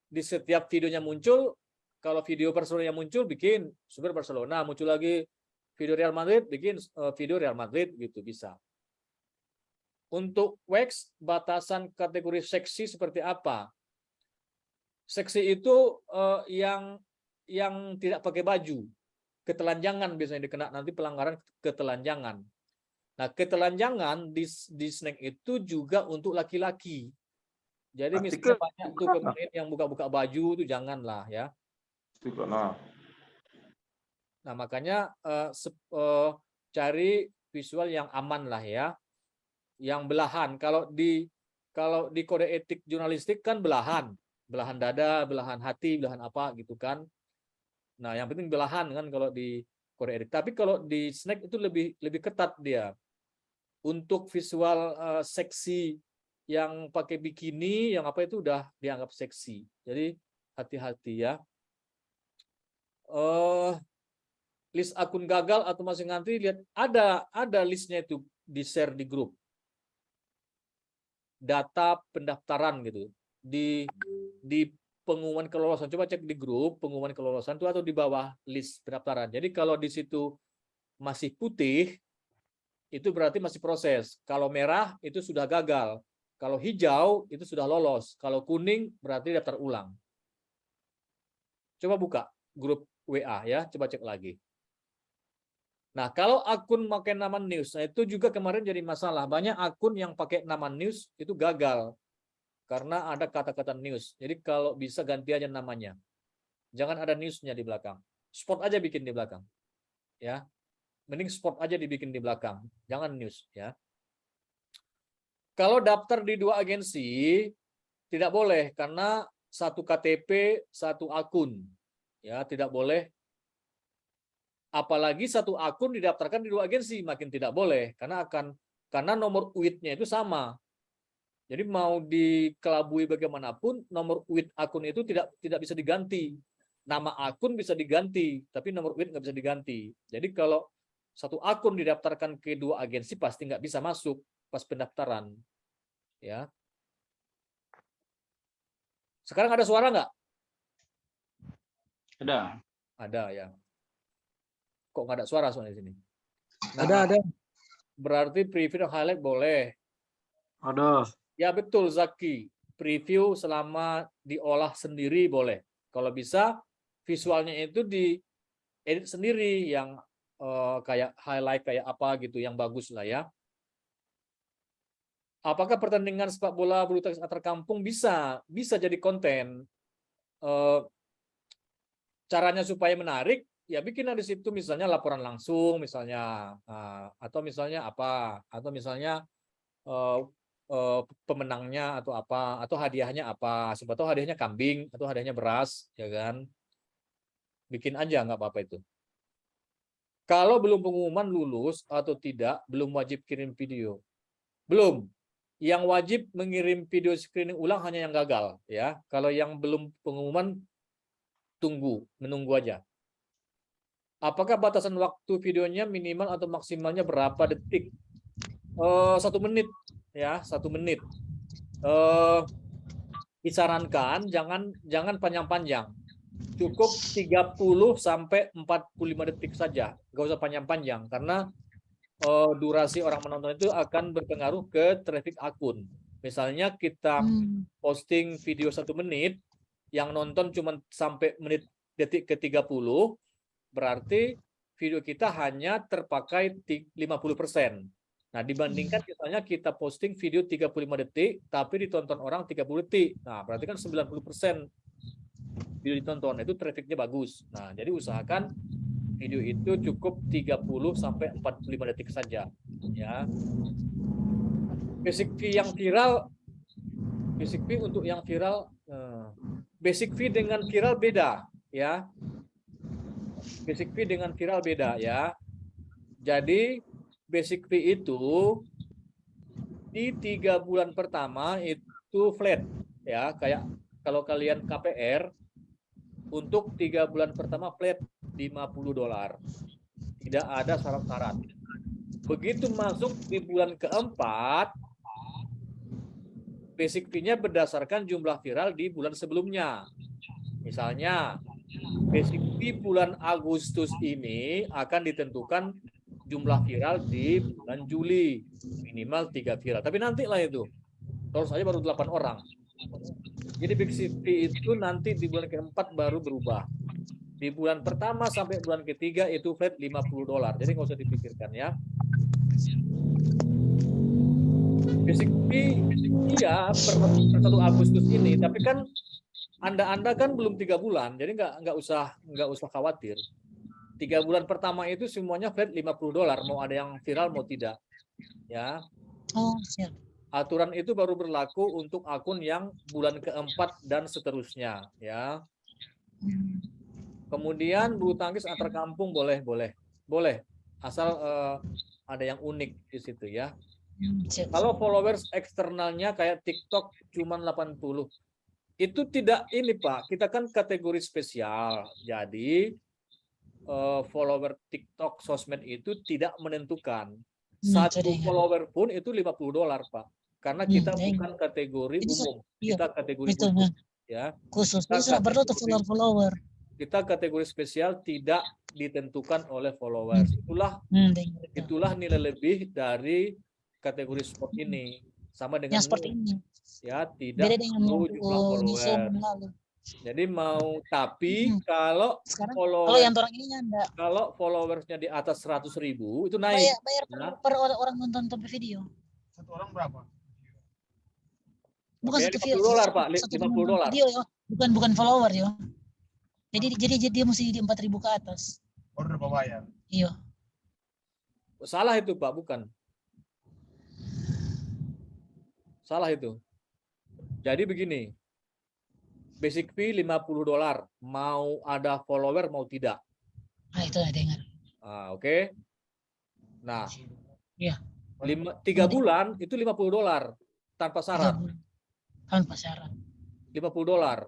di setiap videonya muncul, kalau video Barcelona muncul bikin super Barcelona, muncul lagi video Real Madrid, bikin eh, video Real Madrid gitu bisa. Untuk wax batasan kategori seksi seperti apa? Seksi itu uh, yang yang tidak pakai baju ketelanjangan biasanya dikena nanti pelanggaran ketelanjangan. Nah, ketelanjangan di, di snack itu juga untuk laki-laki. Jadi misalnya banyak tuh pemain yang buka-buka baju itu janganlah ya. Nah, makanya uh, uh, cari visual yang aman lah ya. Yang belahan. Kalau di kalau di kode etik jurnalistik kan belahan, belahan dada, belahan hati, belahan apa gitu kan. Nah, yang penting belahan kan kalau di Korea Edit. Tapi kalau di snack itu lebih lebih ketat dia. Untuk visual uh, seksi yang pakai bikini, yang apa itu udah dianggap seksi. Jadi hati-hati ya. Uh, list akun gagal atau masih ngantri lihat ada ada listnya itu di share di grup data pendaftaran gitu di di pengumuman kelolosan. Coba cek di grup pengumuman kelolosan itu atau di bawah list pendaftaran. Jadi kalau di situ masih putih, itu berarti masih proses. Kalau merah itu sudah gagal. Kalau hijau itu sudah lolos. Kalau kuning berarti daftar ulang. Coba buka grup WA ya, coba cek lagi. Nah, kalau akun pakai nama news, nah itu juga kemarin jadi masalah. Banyak akun yang pakai nama news itu gagal karena ada kata-kata news. Jadi kalau bisa ganti aja namanya. Jangan ada newsnya di belakang. Spot aja bikin di belakang. Ya. Mending spot aja dibikin di belakang. Jangan news ya. Kalau daftar di dua agensi tidak boleh karena satu KTP, satu akun. Ya, tidak boleh Apalagi satu akun didaftarkan di dua agensi makin tidak boleh karena akan karena nomor UID-nya itu sama. Jadi mau dikelabui bagaimanapun nomor UID akun itu tidak tidak bisa diganti. Nama akun bisa diganti, tapi nomor UID nggak bisa diganti. Jadi kalau satu akun didaftarkan ke dua agensi pasti nggak bisa masuk pas pendaftaran. Ya. Sekarang ada suara nggak? Ada. Ada ya. Kok nggak ada suara soalnya di sini? Ada, ada. Berarti preview dan highlight boleh. Ada. Ya betul Zaki. Preview selama diolah sendiri boleh. Kalau bisa visualnya itu di edit sendiri yang eh, kayak highlight kayak apa gitu yang bagus lah ya. Apakah pertandingan sepak bola bulu tangkis antar kampung bisa bisa jadi konten? Eh, caranya supaya menarik ya bikin di situ misalnya laporan langsung misalnya ah, atau misalnya apa atau misalnya eh, pemenangnya atau apa atau hadiahnya apa. Siapa tahu hadiahnya kambing atau hadiahnya beras ya kan? Bikin aja nggak apa-apa itu. Kalau belum pengumuman lulus atau tidak belum wajib kirim video. Belum. Yang wajib mengirim video screening ulang hanya yang gagal ya. Kalau yang belum pengumuman tunggu menunggu aja. Apakah batasan waktu videonya minimal atau maksimalnya berapa detik Eh, satu menit ya satu menit. Eh disarankan jangan jangan panjang-panjang. Cukup 30 sampai 45 detik saja. Nggak usah panjang-panjang karena eh, durasi orang menonton itu akan berpengaruh ke traffic akun. Misalnya kita posting video satu menit yang nonton cuma sampai menit detik ke 30 berarti video kita hanya terpakai 50 persen Nah, dibandingkan misalnya kita posting video 35 detik, tapi ditonton orang 30 detik. Nah, berarti kan 90% video ditonton, itu trafficnya bagus. Nah, jadi usahakan video itu cukup 30 sampai 45 detik saja. Ya. Basic fee yang viral, basic fee untuk yang viral, eh, basic fee dengan viral beda, ya. Basic fee dengan viral beda, ya. Jadi basic fee itu di tiga bulan pertama itu flat ya. Kayak kalau kalian KPR untuk tiga bulan pertama flat 50 dolar. Tidak ada syarat-syarat. Begitu masuk di bulan keempat basic fee-nya berdasarkan jumlah viral di bulan sebelumnya. Misalnya basic fee bulan Agustus ini akan ditentukan jumlah viral di bulan Juli. Minimal tiga viral. Tapi nanti lah itu. Kalau saja baru 8 orang. Jadi big city itu nanti di bulan keempat baru berubah. Di bulan pertama sampai bulan ketiga itu flat 50 dolar. Jadi nggak usah dipikirkan ya. Basic fee iya per, per 1 Agustus ini. Tapi kan anda anda kan belum tiga bulan. Jadi nggak nggak usah nggak usah khawatir tiga bulan pertama itu semuanya flat 50 dolar mau ada yang viral mau tidak. Ya. Oh, siap. aturan itu baru berlaku untuk akun yang bulan keempat dan seterusnya ya. Kemudian bulu tangkis antar kampung boleh boleh boleh. Asal eh, ada yang unik di situ ya. Hmm, siap. kalau followers eksternalnya kayak TikTok cuman 80 itu tidak ini Pak. Kita kan kategori spesial. Jadi eh, follower TikTok sosmed itu tidak menentukan. Hmm, Satu follower pun itu 50 dolar, Pak. Karena kita Hmm, bukan kategori Itu umum, iya, kita kategori Itu khusus nah, ya. khusus. Kita perlu follower-follower. Kita kategori spesial tidak ditentukan oleh followers. Itulah Hmm, dengar itu. itulah nilai lebih dari kategori sport ini. Sama dengan Yang seperti ini. ya tidak Beda dengan perlu jumlah follower. Jadi mau tapi Hmm. kalau Sekarang follower kalau yang orang ini nyanda. kalau followersnya di atas 100 ribu itu naik. Bayar, bayar per, Ya. per orang, orang nonton nonton video. Satu orang berapa? Bukan satu 50 video. dolar, Pak. Li- satu 50 nonton dolar. Video ya. Bukan bukan follower ya. Jadi jadi jadi dia mesti di 4000 ke atas. Order bayar. Iya. Salah itu Pak, bukan. Salah itu. Jadi begini. Basic fee 50 dolar. Mau ada follower mau tidak. Ah itu lah dengar. Ah, Oke. Nah, Iya. lima, tiga bulan itu 50 dolar tanpa syarat. Tanpa syarat. 50 dolar.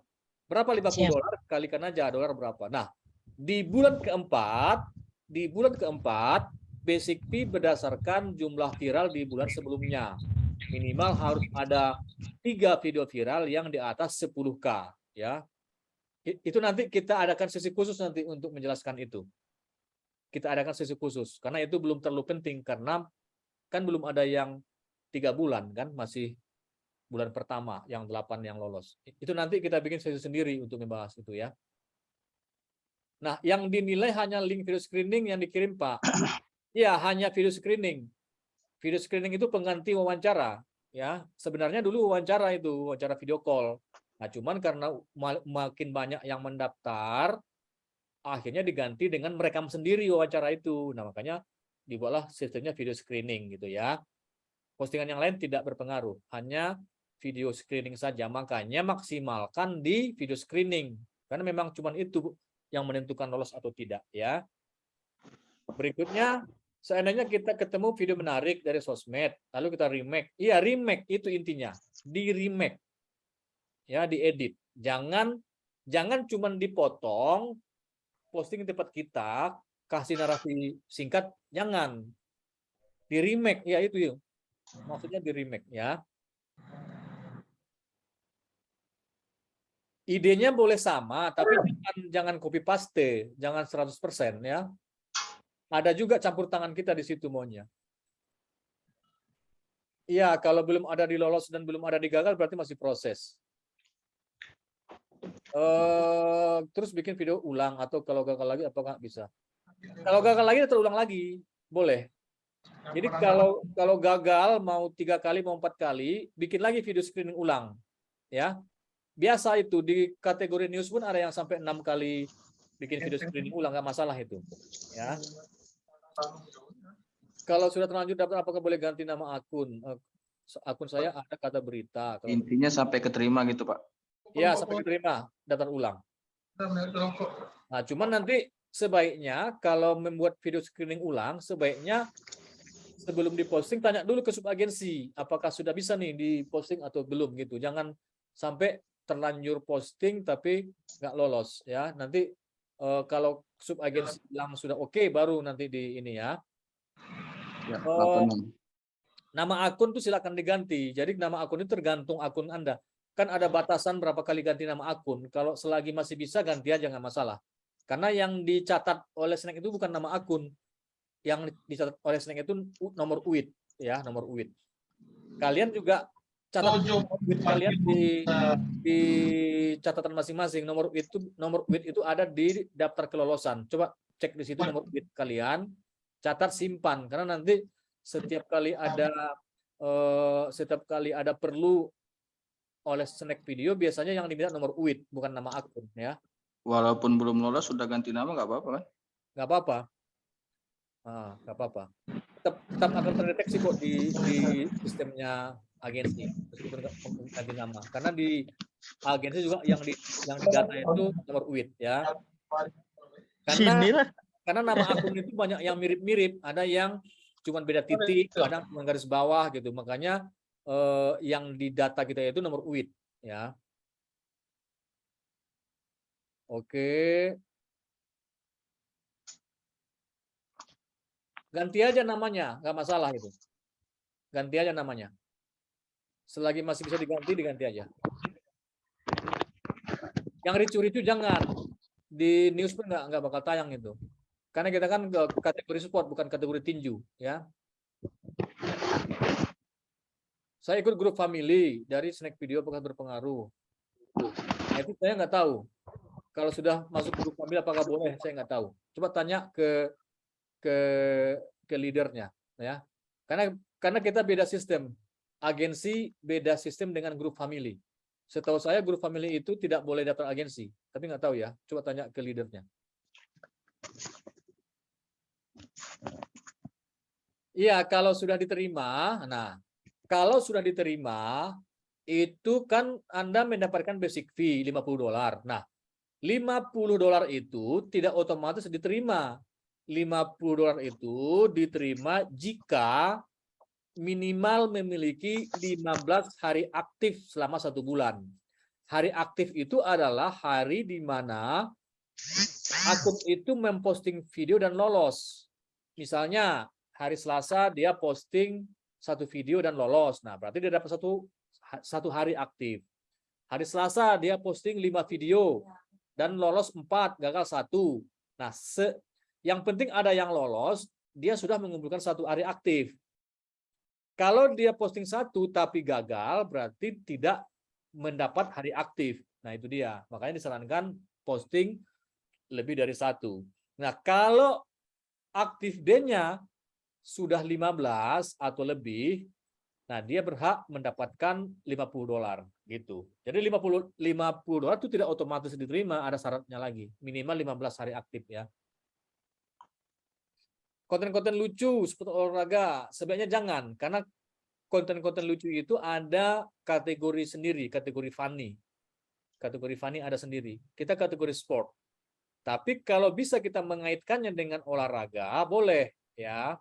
Berapa 50 Siap. dolar? Kalikan aja dolar berapa. Nah, di bulan keempat, di bulan keempat, basic fee berdasarkan jumlah viral di bulan sebelumnya. Minimal harus ada tiga video viral yang di atas 10K. Ya. Itu nanti kita adakan sesi khusus nanti untuk menjelaskan itu. Kita adakan sesi khusus. Karena itu belum terlalu penting. Karena kan belum ada yang tiga bulan kan masih bulan pertama yang delapan yang lolos. Itu nanti kita bikin sesi sendiri untuk membahas itu ya. Nah, yang dinilai hanya link video screening yang dikirim Pak. <clears throat> Ya, hanya video screening. Video screening itu pengganti wawancara ya. Sebenarnya dulu wawancara itu, wawancara video call. Nah, cuman karena ma- makin banyak yang mendaftar, akhirnya diganti dengan merekam sendiri wawancara itu. Nah, makanya dibuatlah sistemnya video screening gitu ya. Postingan yang lain tidak berpengaruh, hanya video screening saja. Makanya maksimalkan di video screening. Karena memang cuman itu yang menentukan lolos atau tidak ya. Berikutnya, seandainya kita ketemu video menarik dari sosmed, lalu kita remake. Iya, remake itu intinya. Di remake. Ya, diedit. Jangan jangan cuman dipotong posting tempat kita, kasih narasi singkat, jangan. Di remake, ya itu yuk. Maksudnya di remake ya. idenya boleh sama, tapi jangan, jangan copy paste, jangan 100% ya. Ada juga campur tangan kita di situ maunya. Iya, kalau belum ada di lolos dan belum ada di gagal berarti masih proses. Eh, terus bikin video ulang atau kalau gagal lagi apa nggak bisa? Kalau gagal lagi terulang lagi, boleh. Jadi kalau kalau gagal mau tiga kali mau empat kali, bikin lagi video screening ulang, ya biasa itu di kategori news pun ada yang sampai enam kali bikin video screening ulang nggak masalah itu ya kalau sudah terlanjur daftar apakah boleh ganti nama akun Eh, akun saya ada kata berita kalau Intinya sampai keterima gitu, Pak. Ya sampai diterima daftar ulang. Nah cuman nanti sebaiknya kalau membuat video screening ulang sebaiknya sebelum diposting tanya dulu ke subagensi apakah sudah bisa nih diposting atau belum gitu. Jangan sampai terlanjur posting tapi nggak lolos ya. Nanti eh, kalau subagensi bilang sudah oke baru nanti di ini ya. Ya. 86. nama akun tuh silakan diganti. Jadi nama akun itu tergantung akun anda kan ada batasan berapa kali ganti nama akun. Kalau selagi masih bisa ganti aja nggak masalah. Karena yang dicatat oleh Snack itu bukan nama akun. Yang dicatat oleh Snack itu nomor UID ya nomor UID kalian juga catat nomor UID kalian di di catatan masing-masing. Nomor UID itu nomor UID itu ada di daftar kelolosan. Coba cek di situ nomor UID kalian catat simpan. Karena nanti setiap kali ada eh, setiap kali ada perlu oleh snack video biasanya yang diminta nomor UID bukan nama akun ya. Walaupun belum lolos sudah ganti nama nggak apa-apa kan? nggak apa-apa. Ah nggak apa-apa. Tetap tetap akan terdeteksi kok di di sistemnya agensi meskipun ganti nama. Karena di agensi juga yang di yang di data itu nomor UID ya. Karena karena nama akun itu banyak yang mirip-mirip. Ada yang cuma beda titik kadang cuma garis bawah gitu. Makanya eh, yang di data kita itu nomor UID ya. Oke. Ganti aja namanya nggak masalah itu. Ganti aja namanya. Selagi masih bisa diganti diganti aja. Yang ricu-ricu jangan. Di news pun nggak nggak bakal tayang itu. Karena kita kan kategori support bukan kategori tinju ya saya ikut grup family dari snack video apakah berpengaruh? Nah, itu saya nggak tahu. Kalau sudah masuk grup family apakah boleh? Saya nggak tahu. Coba tanya ke ke ke leadernya ya. Karena karena kita beda sistem. Agensi beda sistem dengan grup family. Setahu saya grup family itu tidak boleh daftar agensi. Tapi nggak tahu ya. Coba tanya ke leadernya. Iya, kalau sudah diterima, nah, kalau sudah diterima, itu kan Anda mendapatkan basic fee 50 dolar. Nah, 50 dolar itu tidak otomatis diterima. 50 dolar itu diterima jika minimal memiliki 15 hari aktif selama satu bulan. Hari aktif itu adalah hari di mana akun itu memposting video dan lolos. Misalnya hari Selasa dia posting satu video dan lolos. Nah, berarti dia dapat satu satu hari aktif. Hari Selasa dia posting lima video dan lolos empat, gagal satu. Nah, se yang penting ada yang lolos, dia sudah mengumpulkan satu hari aktif. Kalau dia posting satu tapi gagal, berarti tidak mendapat hari aktif. Nah, itu dia. Makanya disarankan posting lebih dari satu. Nah, kalau aktif D-nya sudah 15 atau lebih, nah dia berhak mendapatkan 50 dolar gitu. Jadi 50 50 dolar itu tidak otomatis diterima, ada syaratnya lagi. Minimal 15 hari aktif ya. Konten-konten lucu seperti olahraga sebaiknya jangan karena konten-konten lucu itu ada kategori sendiri, kategori funny. Kategori funny ada sendiri. Kita kategori sport. Tapi kalau bisa kita mengaitkannya dengan olahraga, boleh ya.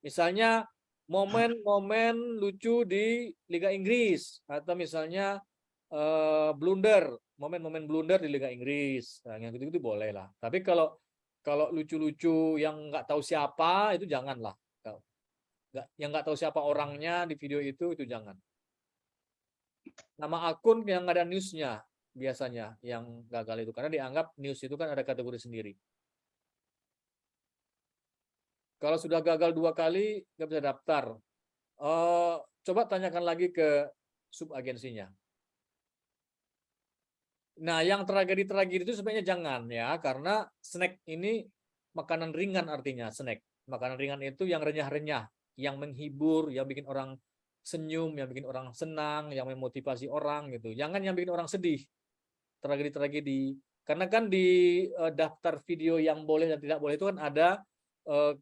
Misalnya momen-momen lucu di Liga Inggris atau misalnya uh, blunder, momen-momen blunder di Liga Inggris. Nah, yang gitu-gitu boleh lah. Tapi kalau kalau lucu-lucu yang nggak tahu siapa itu janganlah. Nggak, yang nggak tahu siapa orangnya di video itu itu jangan. Nama akun yang ada newsnya biasanya yang gagal itu karena dianggap news itu kan ada kategori sendiri. Kalau sudah gagal dua kali nggak bisa daftar. Uh, coba tanyakan lagi ke subagensinya. Nah, yang tragedi-tragedi itu sebenarnya jangan ya, karena snack ini makanan ringan artinya snack. Makanan ringan itu yang renyah-renyah, yang menghibur, yang bikin orang senyum, yang bikin orang senang, yang memotivasi orang gitu. Jangan yang bikin orang sedih. Tragedi-tragedi. Karena kan di uh, daftar video yang boleh dan tidak boleh itu kan ada uh,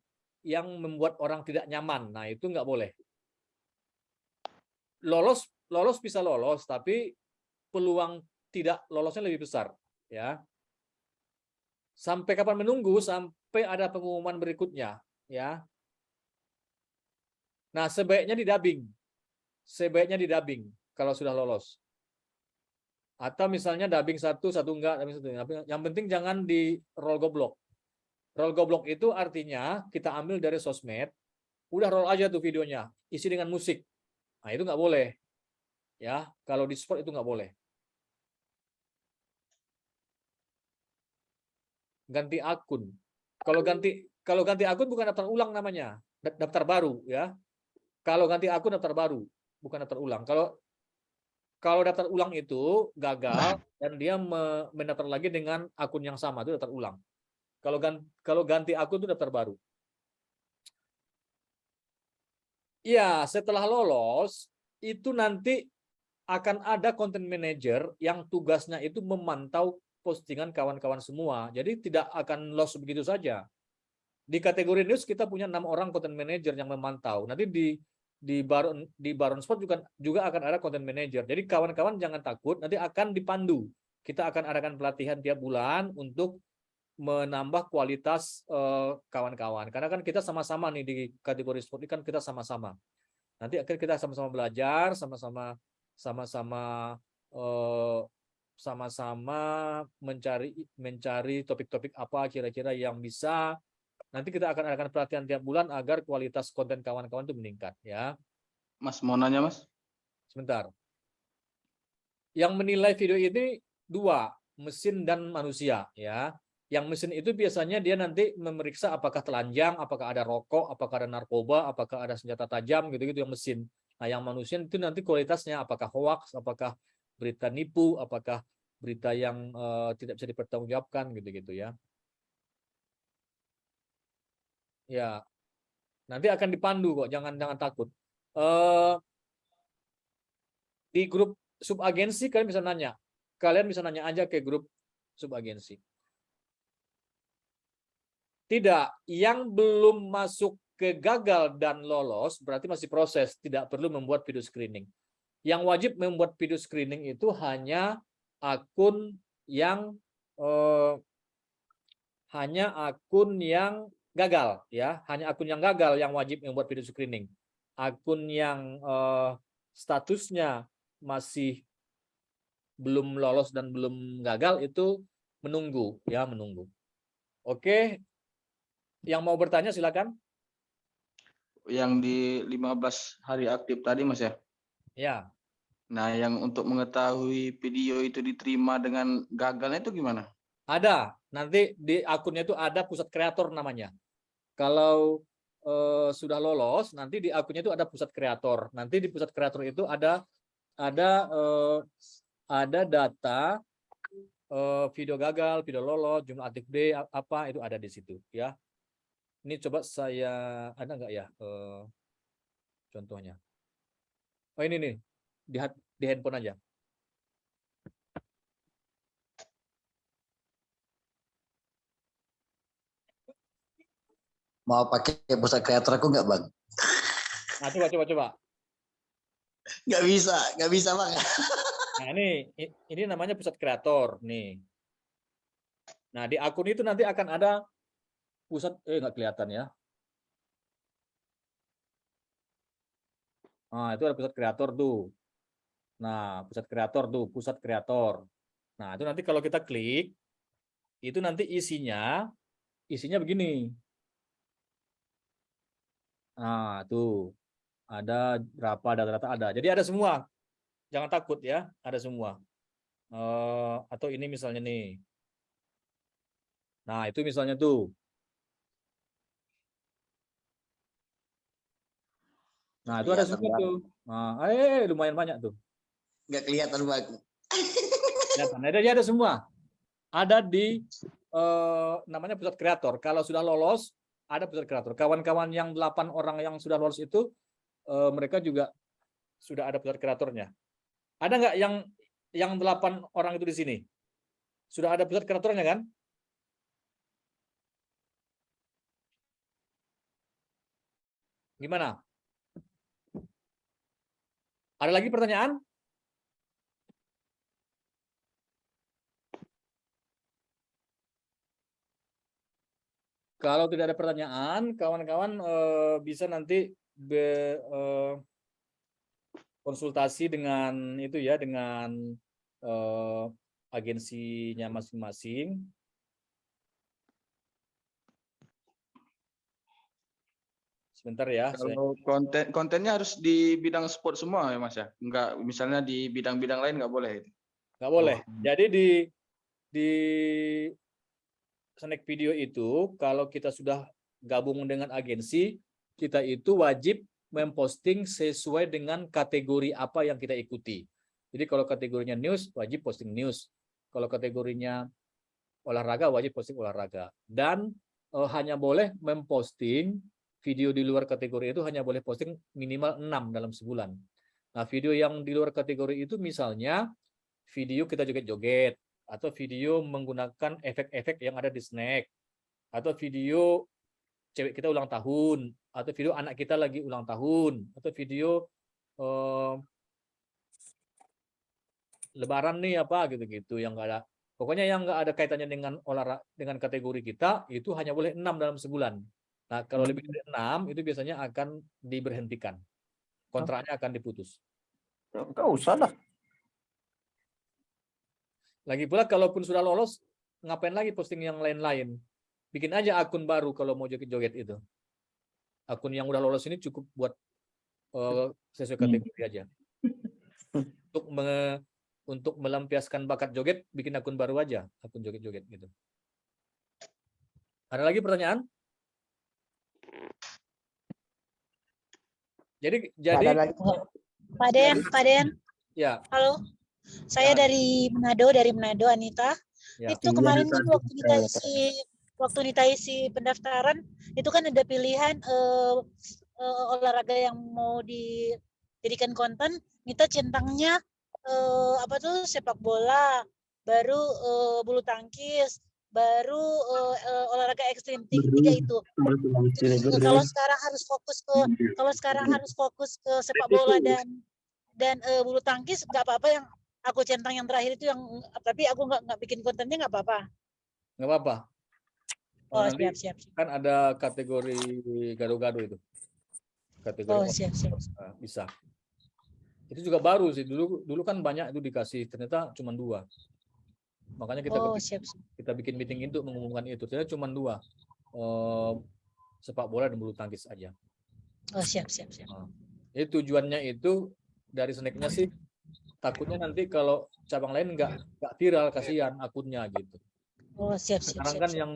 yang membuat orang tidak nyaman. Nah, itu nggak boleh. Lolos lolos bisa lolos, tapi peluang tidak lolosnya lebih besar ya sampai kapan menunggu sampai ada pengumuman berikutnya ya nah sebaiknya didubbing sebaiknya didubbing kalau sudah lolos atau misalnya dubbing satu satu enggak dubbing satu enggak. yang penting jangan di roll goblok roll goblok itu artinya kita ambil dari sosmed udah roll aja tuh videonya isi dengan musik nah itu nggak boleh ya kalau di sport itu nggak boleh ganti akun. Kalau ganti kalau ganti akun bukan daftar ulang namanya, daftar baru ya. Kalau ganti akun daftar baru, bukan daftar ulang. Kalau kalau daftar ulang itu gagal dan dia mendaftar lagi dengan akun yang sama itu daftar ulang. Kalau ganti, kalau ganti akun itu daftar baru. Ya, setelah lolos itu nanti akan ada content manager yang tugasnya itu memantau postingan kawan-kawan semua. Jadi tidak akan loss begitu saja. Di kategori news kita punya enam orang content manager yang memantau. Nanti di di Baron di Baron Sport juga juga akan ada content manager. Jadi kawan-kawan jangan takut, nanti akan dipandu. Kita akan adakan pelatihan tiap bulan untuk menambah kualitas eh, kawan-kawan. Karena kan kita sama-sama nih di kategori sport ini kan kita sama-sama. Nanti akhirnya kita sama-sama belajar, sama-sama sama-sama uh, sama-sama mencari mencari topik-topik apa kira-kira yang bisa nanti kita akan adakan pelatihan tiap bulan agar kualitas konten kawan-kawan itu meningkat ya. Mas mau nanya Mas? Sebentar. Yang menilai video ini dua, mesin dan manusia ya. Yang mesin itu biasanya dia nanti memeriksa apakah telanjang, apakah ada rokok, apakah ada narkoba, apakah ada senjata tajam gitu-gitu yang mesin. Nah, yang manusia itu nanti kualitasnya apakah hoax, apakah berita nipu, apakah berita yang uh, tidak bisa dipertanggungjawabkan gitu-gitu ya. Ya, nanti akan dipandu kok, jangan jangan takut. Uh, di grup subagensi kalian bisa nanya, kalian bisa nanya aja ke grup subagensi. Tidak, yang belum masuk ke gagal dan lolos berarti masih proses, tidak perlu membuat video screening. Yang wajib membuat video screening itu hanya akun yang eh, hanya akun yang gagal ya, hanya akun yang gagal yang wajib membuat video screening. Akun yang eh, statusnya masih belum lolos dan belum gagal itu menunggu ya, menunggu. Oke. Yang mau bertanya silakan. Yang di 15 hari aktif tadi Mas ya. Ya. Nah, yang untuk mengetahui video itu diterima dengan gagalnya itu gimana? Ada. Nanti di akunnya itu ada pusat kreator namanya. Kalau eh, sudah lolos, nanti di akunnya itu ada pusat kreator. Nanti di pusat kreator itu ada ada eh, ada data eh, video gagal, video lolos, jumlah aktif day apa itu ada di situ ya. Ini coba saya ada nggak ya eh, contohnya? Oh ini nih di di handphone aja. Mau pakai pusat kreator aku nggak bang? Nah coba coba coba. Nggak bisa, nggak bisa bang. Nah ini ini namanya pusat kreator nih. Nah di akun itu nanti akan ada pusat eh nggak kelihatan ya. Nah itu ada pusat kreator tuh. Nah pusat kreator tuh pusat kreator. Nah itu nanti kalau kita klik itu nanti isinya isinya begini. Nah tuh ada berapa data-data ada. Jadi ada semua jangan takut ya, ada semua. Eh, atau ini misalnya nih. Nah, itu misalnya tuh. Nah, itu ada Kelihatan semua banget. tuh. Nah, eh lumayan banyak tuh. Nggak kelihatan bang. Kelihatan. Ada ada semua. Ada di eh, namanya pusat kreator. Kalau sudah lolos, ada pusat kreator. Kawan-kawan yang delapan orang yang sudah lolos itu eh, mereka juga sudah ada pusat kreatornya. Ada nggak yang yang delapan orang itu di sini? Sudah ada pusat kreatornya kan? Gimana? Ada lagi pertanyaan? Kalau tidak ada pertanyaan, kawan-kawan eh, bisa nanti be- eh, konsultasi dengan itu ya dengan eh, agensinya masing-masing. Sebentar ya. saya- Kalau konten kontennya harus di bidang sport semua ya Mas ya. Enggak misalnya di bidang-bidang lain nggak boleh. nggak boleh. Oh. Jadi di di snack video itu kalau kita sudah gabung dengan agensi, kita itu wajib memposting sesuai dengan kategori apa yang kita ikuti. Jadi kalau kategorinya news, wajib posting news. Kalau kategorinya olahraga, wajib posting olahraga. Dan eh, hanya boleh memposting video di luar kategori itu hanya boleh posting minimal 6 dalam sebulan. Nah, video yang di luar kategori itu misalnya video kita joget-joget, atau video menggunakan efek-efek yang ada di snack, atau video cewek kita ulang tahun, atau video anak kita lagi ulang tahun, atau video eh, lebaran nih apa gitu-gitu yang enggak ada. Pokoknya yang enggak ada kaitannya dengan olahraga dengan kategori kita itu hanya boleh enam dalam sebulan. Nah, kalau lebih dari enam itu biasanya akan diberhentikan. Kontraknya akan diputus. Enggak usah lah. Lagi pula kalaupun sudah lolos, ngapain lagi posting yang lain-lain? Bikin aja akun baru kalau mau joget-joget itu. Akun yang udah lolos ini cukup buat eh, sesuai kategori aja. <laughs> Untuk me- untuk melampiaskan bakat joget, bikin akun baru aja, akun joget-joget gitu. Ada lagi pertanyaan? Jadi jadi Pak Den, Pak Den, ya, halo. Saya dari Manado, dari Manado, Anita. ya. Itu kemarin kan waktu kita isi waktu kita isi pendaftaran itu kan ada pilihan eh, eh, olahraga yang mau dijadikan konten. Kita centangnya eh, apa tuh sepak bola, baru eh, bulu tangkis, baru eh, eh, olahraga ekstrim tiga itu. Kalau sekarang harus fokus ke kalau sekarang harus fokus ke sepak bola dan dan eh, bulu tangkis nggak apa-apa yang aku centang yang terakhir itu yang tapi aku nggak nggak bikin kontennya nggak apa-apa. nggak apa-apa. Oh, nanti siap, siap. siap. kan ada kategori gado-gado itu. Kategori Oh, siap, siap. Nah, bisa. Itu juga baru sih. Dulu dulu kan banyak itu dikasih, ternyata cuma dua. Makanya kita Oh, bikin, siap, siap. kita bikin meeting untuk mengumumkan itu. Ternyata cuma dua. Eh, sepak bola dan bulu tangkis aja. Oh, siap, siap, siap. Jadi tujuannya itu dari snacknya sih takutnya nanti kalau cabang lain nggak nggak viral kasihan akunnya gitu. Oh, siap, siap, Sekarang siap. kan siap. yang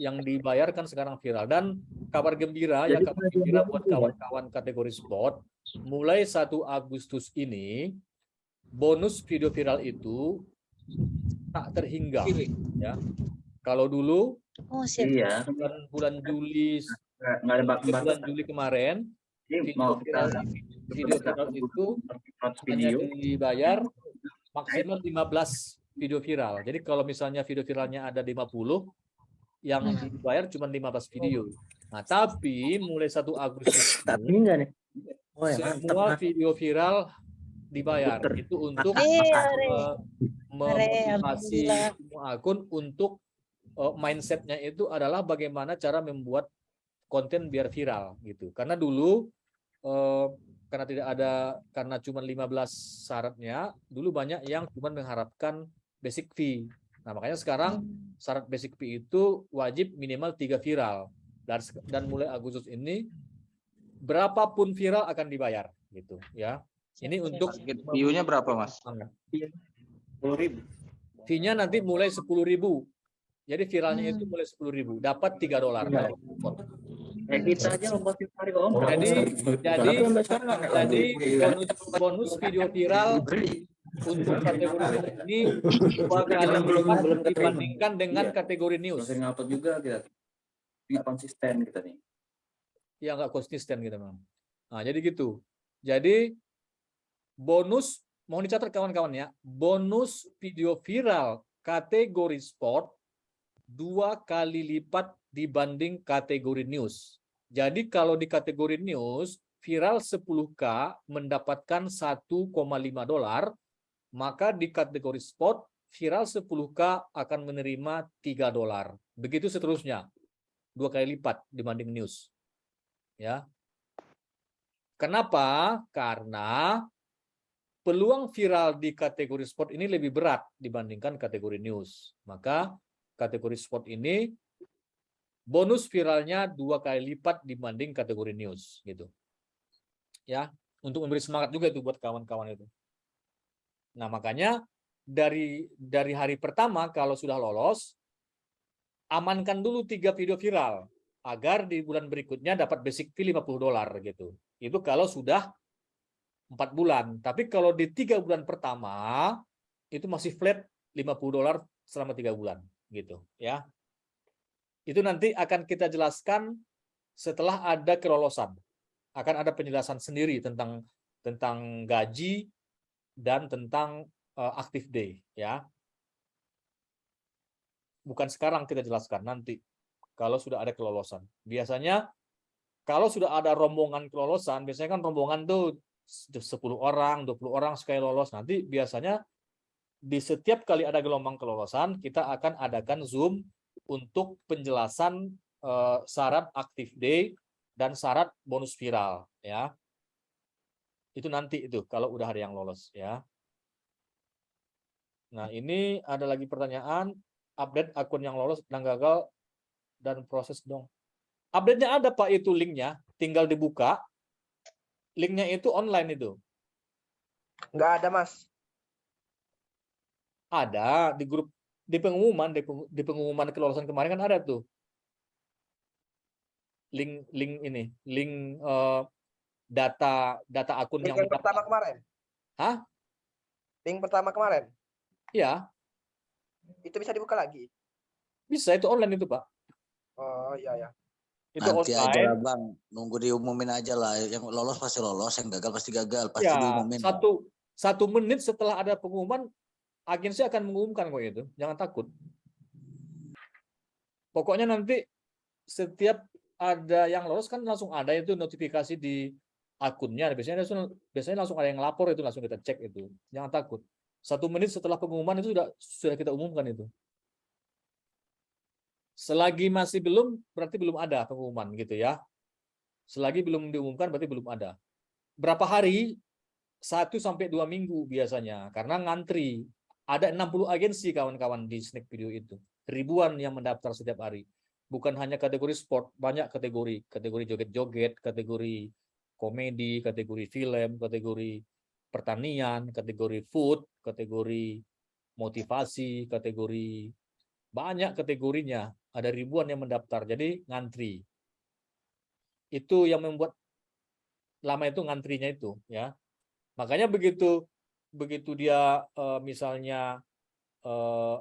yang dibayarkan sekarang viral dan kabar gembira ya kabar gembira buat kawan-kawan kategori sport mulai 1 Agustus ini bonus video viral itu tak terhingga ya. Kalau dulu Oh. Iya, bulan bulan Juli nggak nggak ada bak- bulan. Juli kemarin video mau viral kita video viral itu hanya video, dibayar maksimal 15 video viral. Jadi kalau misalnya video viralnya ada 50, yang Hmm. dibayar cuma 15 video. Nah, tapi mulai 1 Agustus tapi ini, enggak nih. Oh ya, mantap. semua video viral dibayar. Puter. Itu untuk Eh, memotivasi semua akun untuk eh, mindsetnya itu adalah bagaimana cara membuat konten biar viral gitu. Karena dulu eh, karena tidak ada karena cuma 15 syaratnya, dulu banyak yang cuma mengharapkan basic fee. Nah, makanya sekarang syarat basic fee itu wajib minimal tiga viral. Dan dan mulai Agustus ini berapapun viral akan dibayar gitu ya. Ini untuk view-nya berapa, Mas? Sepuluh ribu. fee-nya nanti mulai 10.000. Jadi viralnya itu mulai 10.000, dapat 3 dolar. Iya. Kayak kita aja lomba tiap hari om. Jadi jadi jadi bonus bonus video viral untuk kategori ini dua kali lipat dibandingkan dengan Iya. kategori news. Sering ngupload juga kita. Nggak konsisten kita nih. yang nggak konsisten gitu memang. Nah, jadi gitu. Jadi bonus mohon dicatat kawan-kawan ya, bonus video viral kategori sport dua kali lipat dibanding kategori news. Jadi kalau di kategori news viral 10k mendapatkan 1,5 dolar, maka di kategori sport viral 10k akan menerima 3 dolar. Begitu seterusnya. Dua kali lipat dibanding news ya. Kenapa? Karena peluang viral di kategori sport ini lebih berat dibandingkan kategori news. Maka kategori sport ini bonus viralnya dua kali lipat dibanding kategori news gitu. Ya, untuk memberi semangat juga itu buat kawan-kawan itu. Nah, makanya dari dari hari pertama kalau sudah lolos amankan dulu tiga video viral agar di bulan berikutnya dapat basic fee 50 dolar gitu. Itu kalau sudah empat bulan. Tapi kalau di tiga bulan pertama itu masih flat 50 dolar selama tiga bulan gitu ya. Itu nanti akan kita jelaskan setelah ada kelolosan. Akan ada penjelasan sendiri tentang tentang gaji dan tentang uh, active day ya. Bukan sekarang kita jelaskan nanti kalau sudah ada kelolosan. Biasanya kalau sudah ada rombongan kelolosan, biasanya kan rombongan tuh 10 orang, 20 orang sekali lolos. Nanti biasanya di setiap kali ada gelombang kelolosan, kita akan adakan Zoom untuk penjelasan eh, syarat active day dan syarat bonus viral ya. Itu nanti itu kalau udah ada yang lolos ya. Nah, ini ada lagi pertanyaan update akun yang lolos dan gagal dan proses dong. Update-nya ada Pak itu linknya, tinggal dibuka. Linknya itu online itu. Nggak ada, Mas. Ada di grup di pengumuman di, peng- di pengumuman kelolosan kemarin kan ada tuh. Link link ini, link eh, data data akun Link yang yang pertama kemarin. Hah? Link pertama kemarin. Ya, Itu bisa dibuka lagi. bisa itu online itu, Pak. Oh, iya ya. Itu Nanti aja online. lah bang, nunggu diumumin aja lah. Yang lolos pasti lolos, yang gagal pasti gagal, pasti Ya, diumumin. satu satu menit setelah ada pengumuman, agensi akan mengumumkan kok itu. Jangan takut. Pokoknya nanti setiap ada yang lolos kan langsung ada itu notifikasi di akunnya. Biasanya langsung, biasanya langsung ada yang lapor itu langsung kita cek itu. Jangan takut. Satu menit setelah pengumuman itu sudah sudah kita umumkan itu. Selagi masih belum, berarti belum ada pengumuman gitu ya. Selagi belum diumumkan, berarti belum ada. Berapa hari? Satu sampai dua minggu biasanya, karena ngantri. Ada 60 agensi kawan-kawan di Snack Video itu. Ribuan yang mendaftar setiap hari. Bukan hanya kategori sport, banyak kategori. Kategori joget-joget, kategori komedi, kategori film, kategori pertanian, kategori food, kategori motivasi, kategori banyak kategorinya. Ada ribuan yang mendaftar, jadi ngantri. Itu yang membuat lama itu ngantrinya itu, ya. Makanya begitu begitu dia eh, misalnya eh,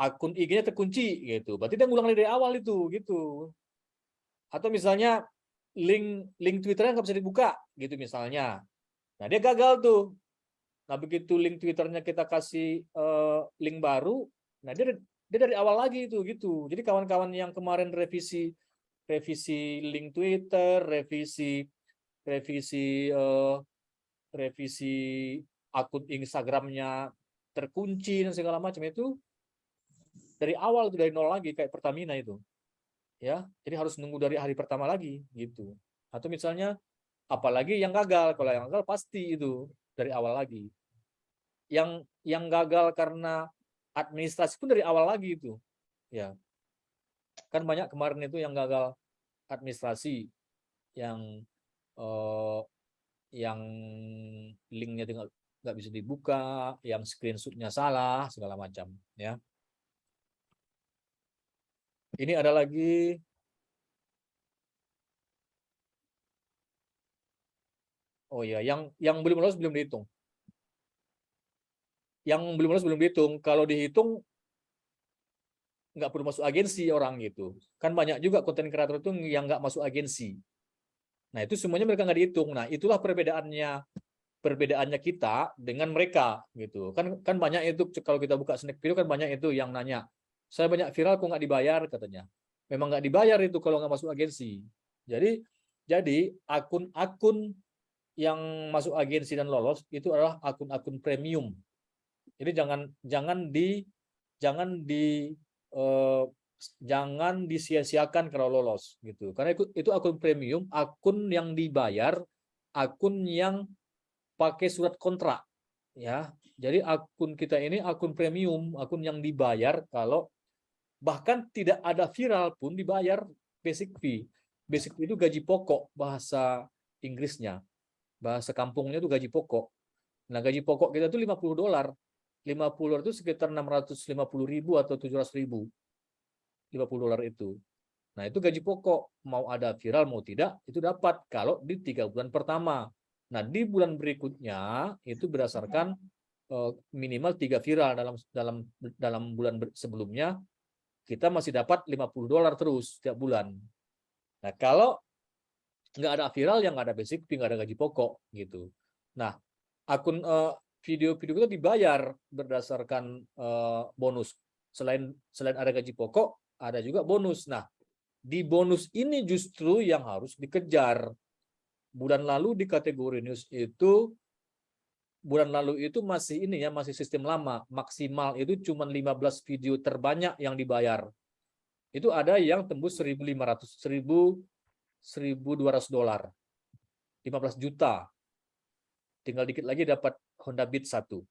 akun IG-nya terkunci gitu, berarti dia ngulang dari awal itu, gitu. Atau misalnya link link Twitternya nggak bisa dibuka, gitu misalnya. Nah dia gagal tuh. Nah begitu link Twitternya kita kasih eh, link baru, nah dia dia dari awal lagi itu gitu. Jadi kawan-kawan yang kemarin revisi revisi link Twitter, revisi revisi eh, revisi akun Instagramnya terkunci dan segala macam itu dari awal itu dari nol lagi kayak Pertamina itu. Ya, jadi harus nunggu dari hari pertama lagi gitu. Atau misalnya apalagi yang gagal, kalau yang gagal pasti itu dari awal lagi. Yang yang gagal karena administrasi pun dari awal lagi itu. Ya. Kan banyak kemarin itu yang gagal administrasi yang eh, yang linknya tinggal nggak bisa dibuka, yang screenshotnya salah, segala macam, ya. Ini ada lagi Oh ya, yang yang belum lolos belum dihitung. Yang belum lolos belum dihitung. Kalau dihitung nggak perlu masuk agensi orang gitu. Kan banyak juga konten kreator itu yang nggak masuk agensi. Nah itu semuanya mereka nggak dihitung. Nah itulah perbedaannya perbedaannya kita dengan mereka gitu. Kan kan banyak itu kalau kita buka snack video kan banyak itu yang nanya. Saya banyak viral kok nggak dibayar katanya. Memang nggak dibayar itu kalau nggak masuk agensi. Jadi jadi akun-akun yang masuk agensi dan lolos itu adalah akun-akun premium. Jadi jangan jangan di jangan di eh, jangan disia-siakan kalau lolos gitu. Karena itu, itu akun premium, akun yang dibayar, akun yang pakai surat kontrak ya. Jadi akun kita ini akun premium, akun yang dibayar kalau bahkan tidak ada viral pun dibayar basic fee. Basic fee itu gaji pokok bahasa Inggrisnya bahasa kampungnya itu gaji pokok. Nah, gaji pokok kita itu 50 dolar. 50 dolar itu sekitar 650 ribu atau 700 ribu. 50 dolar itu. Nah, itu gaji pokok. Mau ada viral, mau tidak, itu dapat kalau di tiga bulan pertama. Nah, di bulan berikutnya itu berdasarkan eh, minimal tiga viral dalam dalam dalam bulan sebelumnya kita masih dapat 50 dolar terus setiap bulan. Nah, kalau nggak ada viral yang nggak ada basic nggak ada gaji pokok gitu. Nah, akun uh, video-video kita dibayar berdasarkan uh, bonus. Selain selain ada gaji pokok, ada juga bonus. Nah, di bonus ini justru yang harus dikejar. Bulan lalu di kategori news itu bulan lalu itu masih ini ya, masih sistem lama. Maksimal itu cuma 15 video terbanyak yang dibayar. Itu ada yang tembus 1.500 1000 1.200 dolar. 15 juta. Tinggal dikit lagi dapat Honda Beat 1.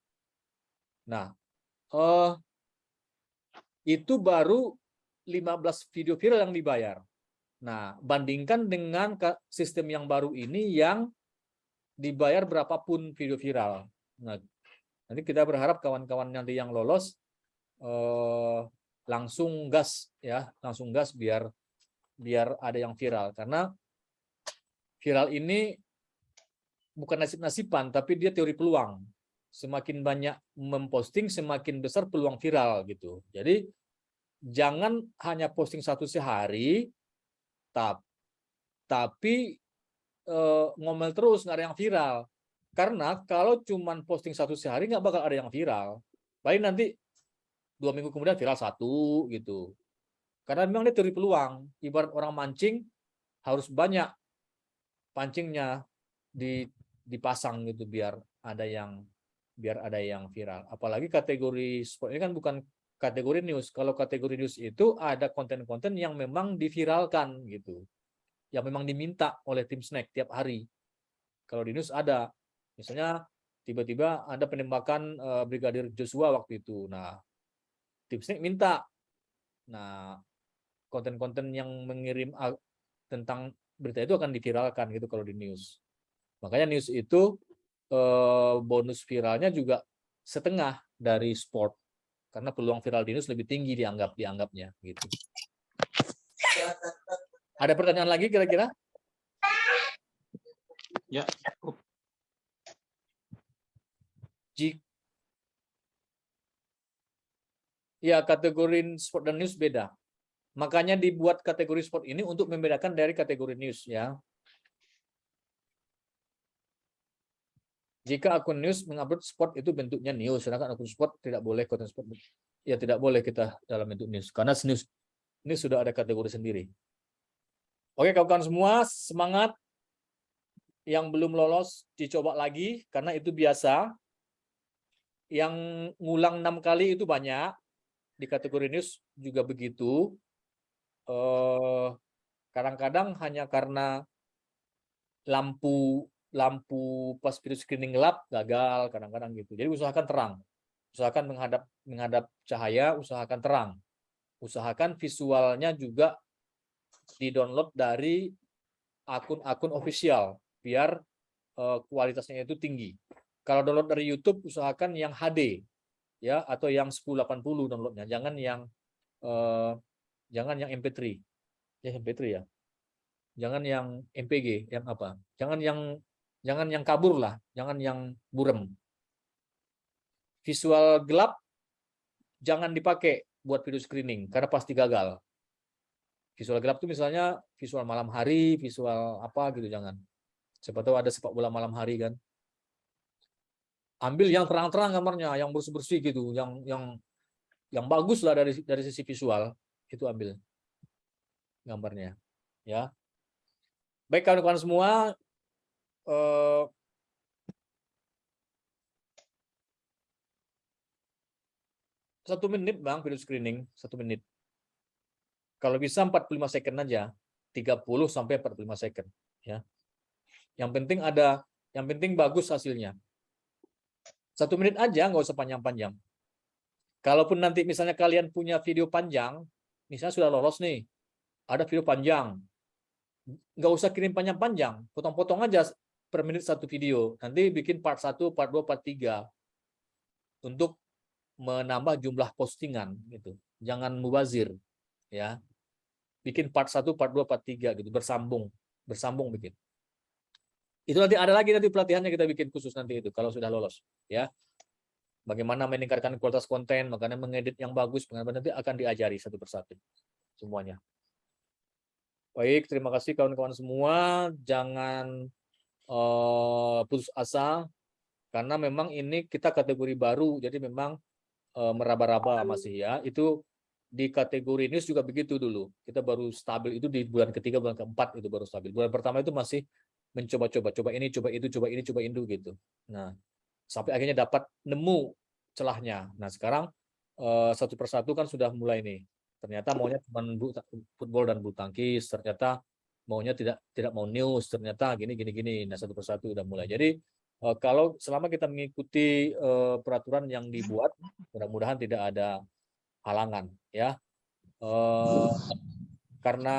Nah, uh, itu baru 15 video viral yang dibayar. Nah, bandingkan dengan sistem yang baru ini yang dibayar berapapun video viral. Nah, nanti kita berharap kawan-kawan nanti yang lolos uh, langsung gas ya, langsung gas biar biar ada yang viral karena viral ini bukan nasib-nasiban tapi dia teori peluang. Semakin banyak memposting semakin besar peluang viral gitu. Jadi jangan hanya posting satu sehari tap, tapi e, ngomel terus nggak ada yang viral. Karena kalau cuman posting satu sehari nggak bakal ada yang viral. Paling nanti dua minggu kemudian viral satu gitu. Karena memang dia teori peluang. Ibarat orang mancing harus banyak pancingnya di dipasang gitu biar ada yang biar ada yang viral. Apalagi kategori sport ini kan bukan kategori news. Kalau kategori news itu ada konten-konten yang memang diviralkan gitu. Yang memang diminta oleh tim snack tiap hari. Kalau di news ada. Misalnya tiba-tiba ada penembakan eh, Brigadir Joshua waktu itu. Nah, tim snack minta. Nah, konten-konten yang mengirim tentang berita itu akan diviralkan gitu kalau di news. Makanya news itu eh, bonus viralnya juga setengah dari sport karena peluang viral di news lebih tinggi dianggap dianggapnya gitu. Ada pertanyaan lagi kira-kira? Ya. Jik Ya, kategori sport dan news beda. Makanya dibuat kategori sport ini untuk membedakan dari kategori news ya. Jika akun news mengupload sport itu bentuknya news, sedangkan akun sport tidak boleh konten sport. Ya tidak boleh kita dalam bentuk news karena news ini sudah ada kategori sendiri. Oke kawan-kawan semua semangat. Yang belum lolos dicoba lagi karena itu biasa. Yang ngulang enam kali itu banyak di kategori news juga begitu. Eh, Kadang-kadang hanya karena lampu lampu pas video screening gelap gagal kadang-kadang gitu. Jadi usahakan terang. Usahakan menghadap menghadap cahaya, usahakan terang. Usahakan visualnya juga di-download dari akun-akun official biar eh, kualitasnya itu tinggi. Kalau download dari YouTube usahakan yang HD ya atau yang 1080 downloadnya, jangan yang eh, jangan yang MP3. Ya MP3 ya. Jangan yang MPG, yang apa? Jangan yang jangan yang kabur lah, jangan yang burem. Visual gelap jangan dipakai buat video screening karena pasti gagal. Visual gelap itu misalnya visual malam hari, visual apa gitu jangan. Siapa tahu ada sepak bola malam hari kan. Ambil yang terang-terang gambarnya, yang bersih-bersih gitu, yang yang yang bagus lah dari dari sisi visual itu ambil gambarnya ya baik kawan-kawan semua eh, satu menit bang video screening. Satu menit. Kalau bisa 45 second aja. 30 sampai 45 second ya. Yang penting ada yang penting bagus hasilnya. Satu menit aja nggak usah panjang-panjang. Kalaupun nanti misalnya kalian punya video panjang misalnya sudah lolos nih ada video panjang. Nggak usah kirim panjang-panjang potong-potong aja per menit satu video. Nanti bikin part 1, part 2, part 3 untuk menambah jumlah postingan gitu. Jangan mubazir ya. Bikin part 1, part 2, part 3 gitu bersambung bersambung bikin. Itu nanti ada lagi nanti pelatihannya kita bikin khusus nanti itu kalau sudah lolos ya. Bagaimana meningkatkan kualitas konten makanya mengedit yang bagus nanti akan diajari satu persatu semuanya. Baik terima kasih kawan-kawan semua. Jangan eh, putus asa karena memang ini kita kategori baru jadi memang eh, meraba-raba masih ya. Itu di kategori news juga begitu dulu. Kita baru stabil itu di bulan ketiga bulan keempat itu baru stabil. Bulan pertama itu masih mencoba-coba coba ini coba itu coba ini coba itu gitu. Nah sampai akhirnya dapat nemu celahnya. Nah sekarang eh, satu persatu kan sudah mulai nih. Ternyata maunya cuma football dan bulu tangkis ternyata maunya tidak tidak mau news ternyata gini gini gini nah satu persatu udah mulai. Jadi eh, kalau selama kita mengikuti eh, peraturan yang dibuat mudah-mudahan tidak ada halangan ya. Eh, karena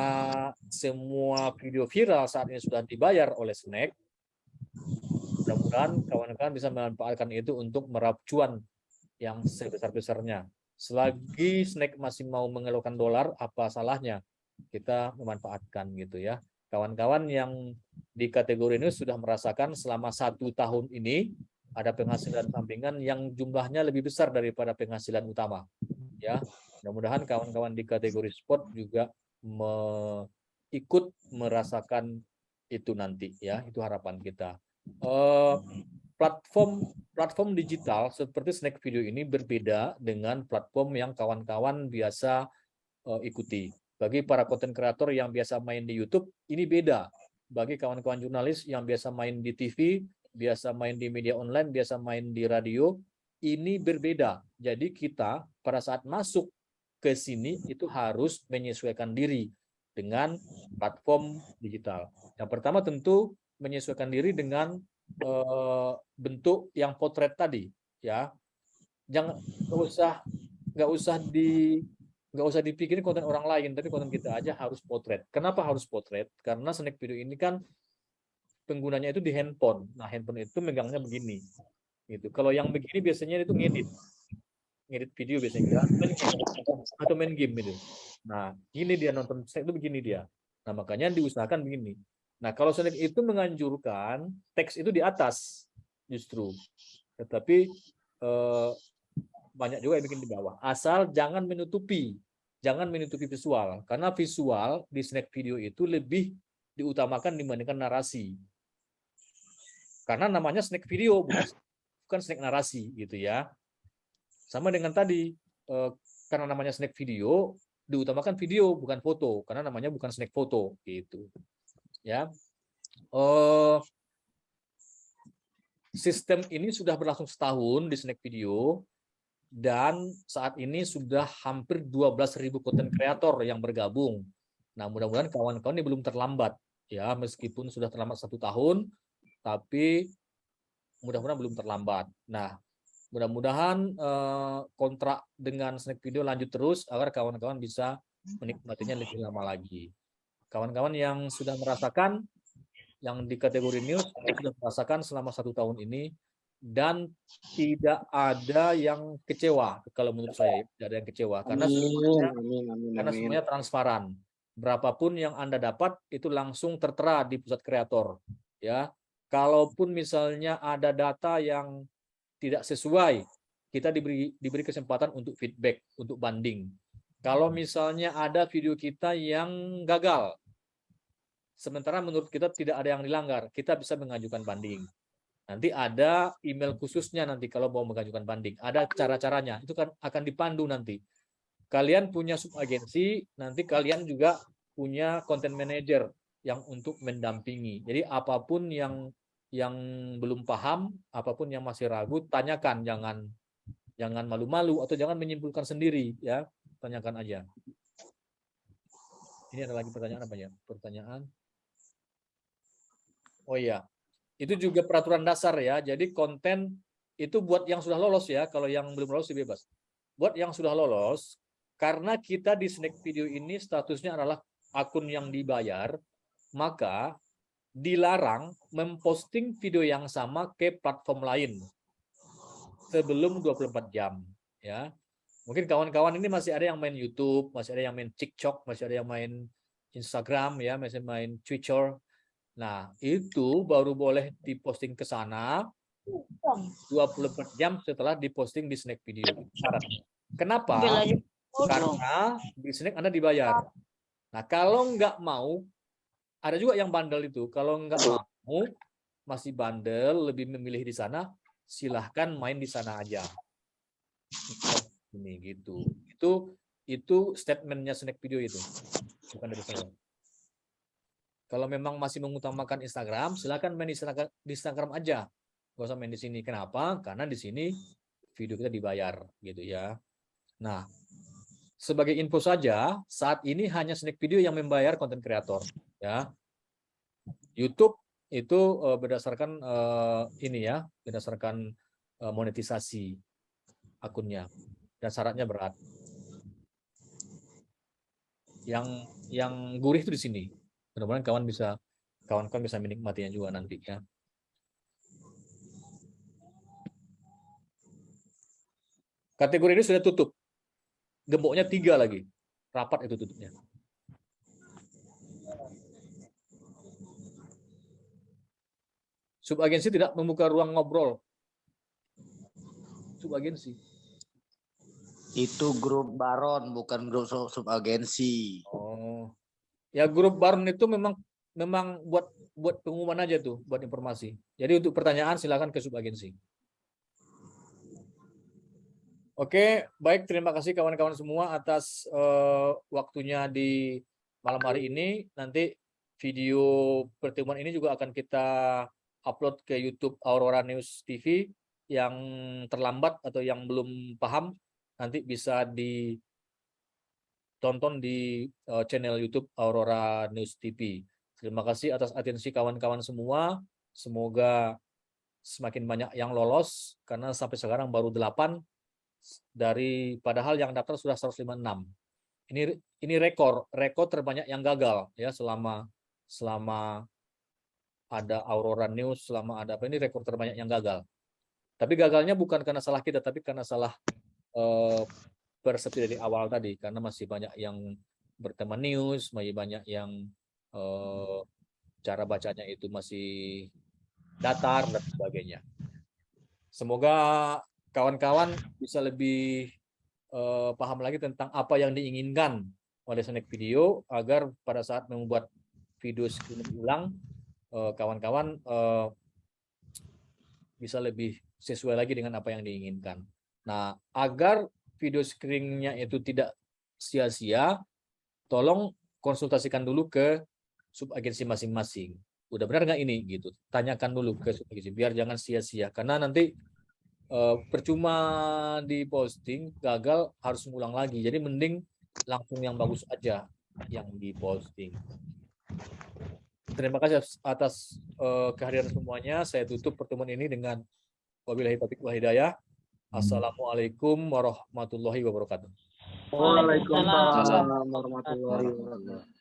semua video viral saat ini sudah dibayar oleh snack mudah-mudahan kawan-kawan bisa memanfaatkan itu untuk meraup cuan yang sebesar-besarnya. Selagi snack masih mau mengeluarkan dolar apa salahnya kita memanfaatkan gitu ya. Kawan-kawan yang di kategori ini sudah merasakan selama satu tahun ini ada penghasilan sampingan yang jumlahnya lebih besar daripada penghasilan utama ya. Mudah-mudahan kawan-kawan di kategori sport juga me- ikut merasakan itu nanti ya. Itu harapan kita. Eh, platform platform digital seperti snack video ini berbeda dengan platform yang kawan-kawan biasa eh, ikuti bagi para konten kreator yang biasa main di YouTube ini beda bagi kawan-kawan jurnalis yang biasa main di TV biasa main di media online biasa main di radio ini berbeda. Jadi kita pada saat masuk ke sini itu harus menyesuaikan diri dengan platform digital. Yang pertama tentu menyesuaikan diri dengan eh, bentuk yang potret tadi, ya. Jangan nggak usah nggak usah di nggak usah dipikirin konten orang lain, tapi konten kita aja harus potret. Kenapa harus potret? Karena snack video ini kan penggunanya itu di handphone. Nah, handphone itu megangnya begini. Gitu. Kalau yang begini biasanya itu ngedit. Ngedit video biasanya atau main game itu. Nah, gini dia nonton snack itu begini dia. Nah, makanya diusahakan begini. Nah, kalau snack itu menganjurkan teks itu di atas justru. Tetapi eh, banyak juga yang bikin di bawah. Asal jangan menutupi, jangan menutupi visual. Karena visual di snack video itu lebih diutamakan dibandingkan narasi. Karena namanya snack video, bukan, <laughs> bukan snack narasi gitu ya. Sama dengan tadi, eh, karena namanya snack video, diutamakan video bukan foto, karena namanya bukan snack foto gitu. Ya. Eh, sistem ini sudah berlangsung setahun di snack video dan saat ini sudah hampir 12.000 konten kreator yang bergabung. Nah, mudah-mudahan kawan-kawan ini belum terlambat ya, meskipun sudah terlambat satu tahun, tapi mudah-mudahan belum terlambat. Nah, mudah-mudahan eh, kontrak dengan snack video lanjut terus agar kawan-kawan bisa menikmatinya lebih lama lagi. Kawan-kawan yang sudah merasakan yang di kategori news sudah merasakan selama satu tahun ini dan tidak ada yang kecewa kalau menurut saya tidak ada yang kecewa. Karena semuanya karena semuanya transparan. Berapapun yang anda dapat itu langsung tertera di pusat kreator ya. Kalaupun misalnya ada data yang tidak sesuai kita diberi diberi kesempatan untuk feedback untuk banding. Kalau misalnya ada video kita yang gagal sementara menurut kita tidak ada yang dilanggar kita bisa mengajukan banding Nanti ada email khususnya nanti kalau mau mengajukan banding. Ada cara-caranya. Itu kan akan dipandu nanti. Kalian punya subagensi, nanti kalian juga punya content manager yang untuk mendampingi. Jadi apa pun yang yang belum paham, apa pun yang masih ragu, tanyakan, jangan jangan malu-malu atau jangan menyimpulkan sendiri ya. Tanyakan aja. Ini ada lagi pertanyaan apa ya? Pertanyaan. Oh iya, itu juga peraturan dasar ya. Jadi konten itu buat yang sudah lolos ya. Kalau yang belum lolos bebas. Buat yang sudah lolos, karena kita di snack video ini statusnya adalah akun yang dibayar, maka dilarang memposting video yang sama ke platform lain sebelum 24 jam ya. Mungkin kawan-kawan ini masih ada yang main YouTube, masih ada yang main TikTok, masih ada yang main Instagram ya, masih main Twitter, Nah, itu baru boleh diposting ke sana 24 jam setelah diposting di snack video. Syaratnya. Kenapa? Karena di snack Anda dibayar. Nah, kalau nggak mau, ada juga yang bandel itu. Kalau nggak mau, masih bandel, lebih memilih di sana, silahkan main di sana aja. Ini gitu. Itu itu statementnya snack video itu. Bukan dari saya. Kalau memang masih mengutamakan Instagram, silakan main di Instagram, aja. Gak usah main di sini. Kenapa? Karena di sini video kita dibayar, gitu ya. Nah, sebagai info saja, saat ini hanya snack video yang membayar konten kreator, ya. YouTube itu uh, berdasarkan uh, ini ya, berdasarkan uh, monetisasi akunnya dan syaratnya berat. Yang yang gurih itu di sini mudah-mudahan kawan bisa kawan-kawan bisa menikmatinya juga nanti ya. Kategori ini sudah tutup. Gemboknya tiga lagi. Rapat itu tutupnya. Subagensi tidak membuka ruang ngobrol. Subagensi. Itu grup baron, bukan grup subagensi. Oh. Ya grup Barn itu memang memang buat buat pengumuman aja tuh, buat informasi. Jadi untuk pertanyaan silakan ke subagensi. Oke, baik terima kasih kawan-kawan semua atas uh, waktunya di malam hari ini. Nanti video pertemuan ini juga akan kita upload ke YouTube Aurora News TV yang terlambat atau yang belum paham nanti bisa ditonton di eh, channel YouTube Aurora News TV. Terima kasih atas atensi kawan-kawan semua. Semoga semakin banyak yang lolos karena sampai sekarang baru 8 dari padahal yang daftar sudah 156. Ini ini rekor, rekor terbanyak yang gagal ya selama selama ada Aurora News, selama ada apa ini rekor terbanyak yang gagal. Tapi gagalnya bukan karena salah kita, tapi karena salah eh, persepsi dari awal tadi karena masih banyak yang bertema news, masih banyak yang eh, cara bacanya itu masih datar dan sebagainya. Semoga kawan-kawan bisa lebih eh, paham lagi tentang apa yang diinginkan oleh Snack Video agar pada saat membuat video screening ulang eh, kawan-kawan eh, bisa lebih sesuai lagi dengan apa yang diinginkan. Nah, agar video screeningnya itu tidak sia-sia, tolong konsultasikan dulu ke subagensi masing-masing. Udah benar nggak ini gitu? Tanyakan dulu ke subagensi biar jangan sia-sia karena nanti eh, percuma di posting gagal harus ngulang lagi. Jadi mending langsung yang bagus aja yang diposting. Terima kasih atas eh, kehadiran semuanya. Saya tutup pertemuan ini dengan wabillahi taufiq wal hidayah. Assalamualaikum warahmatullahi wabarakatuh. Waalaikumsalam warahmatullahi wabarakatuh.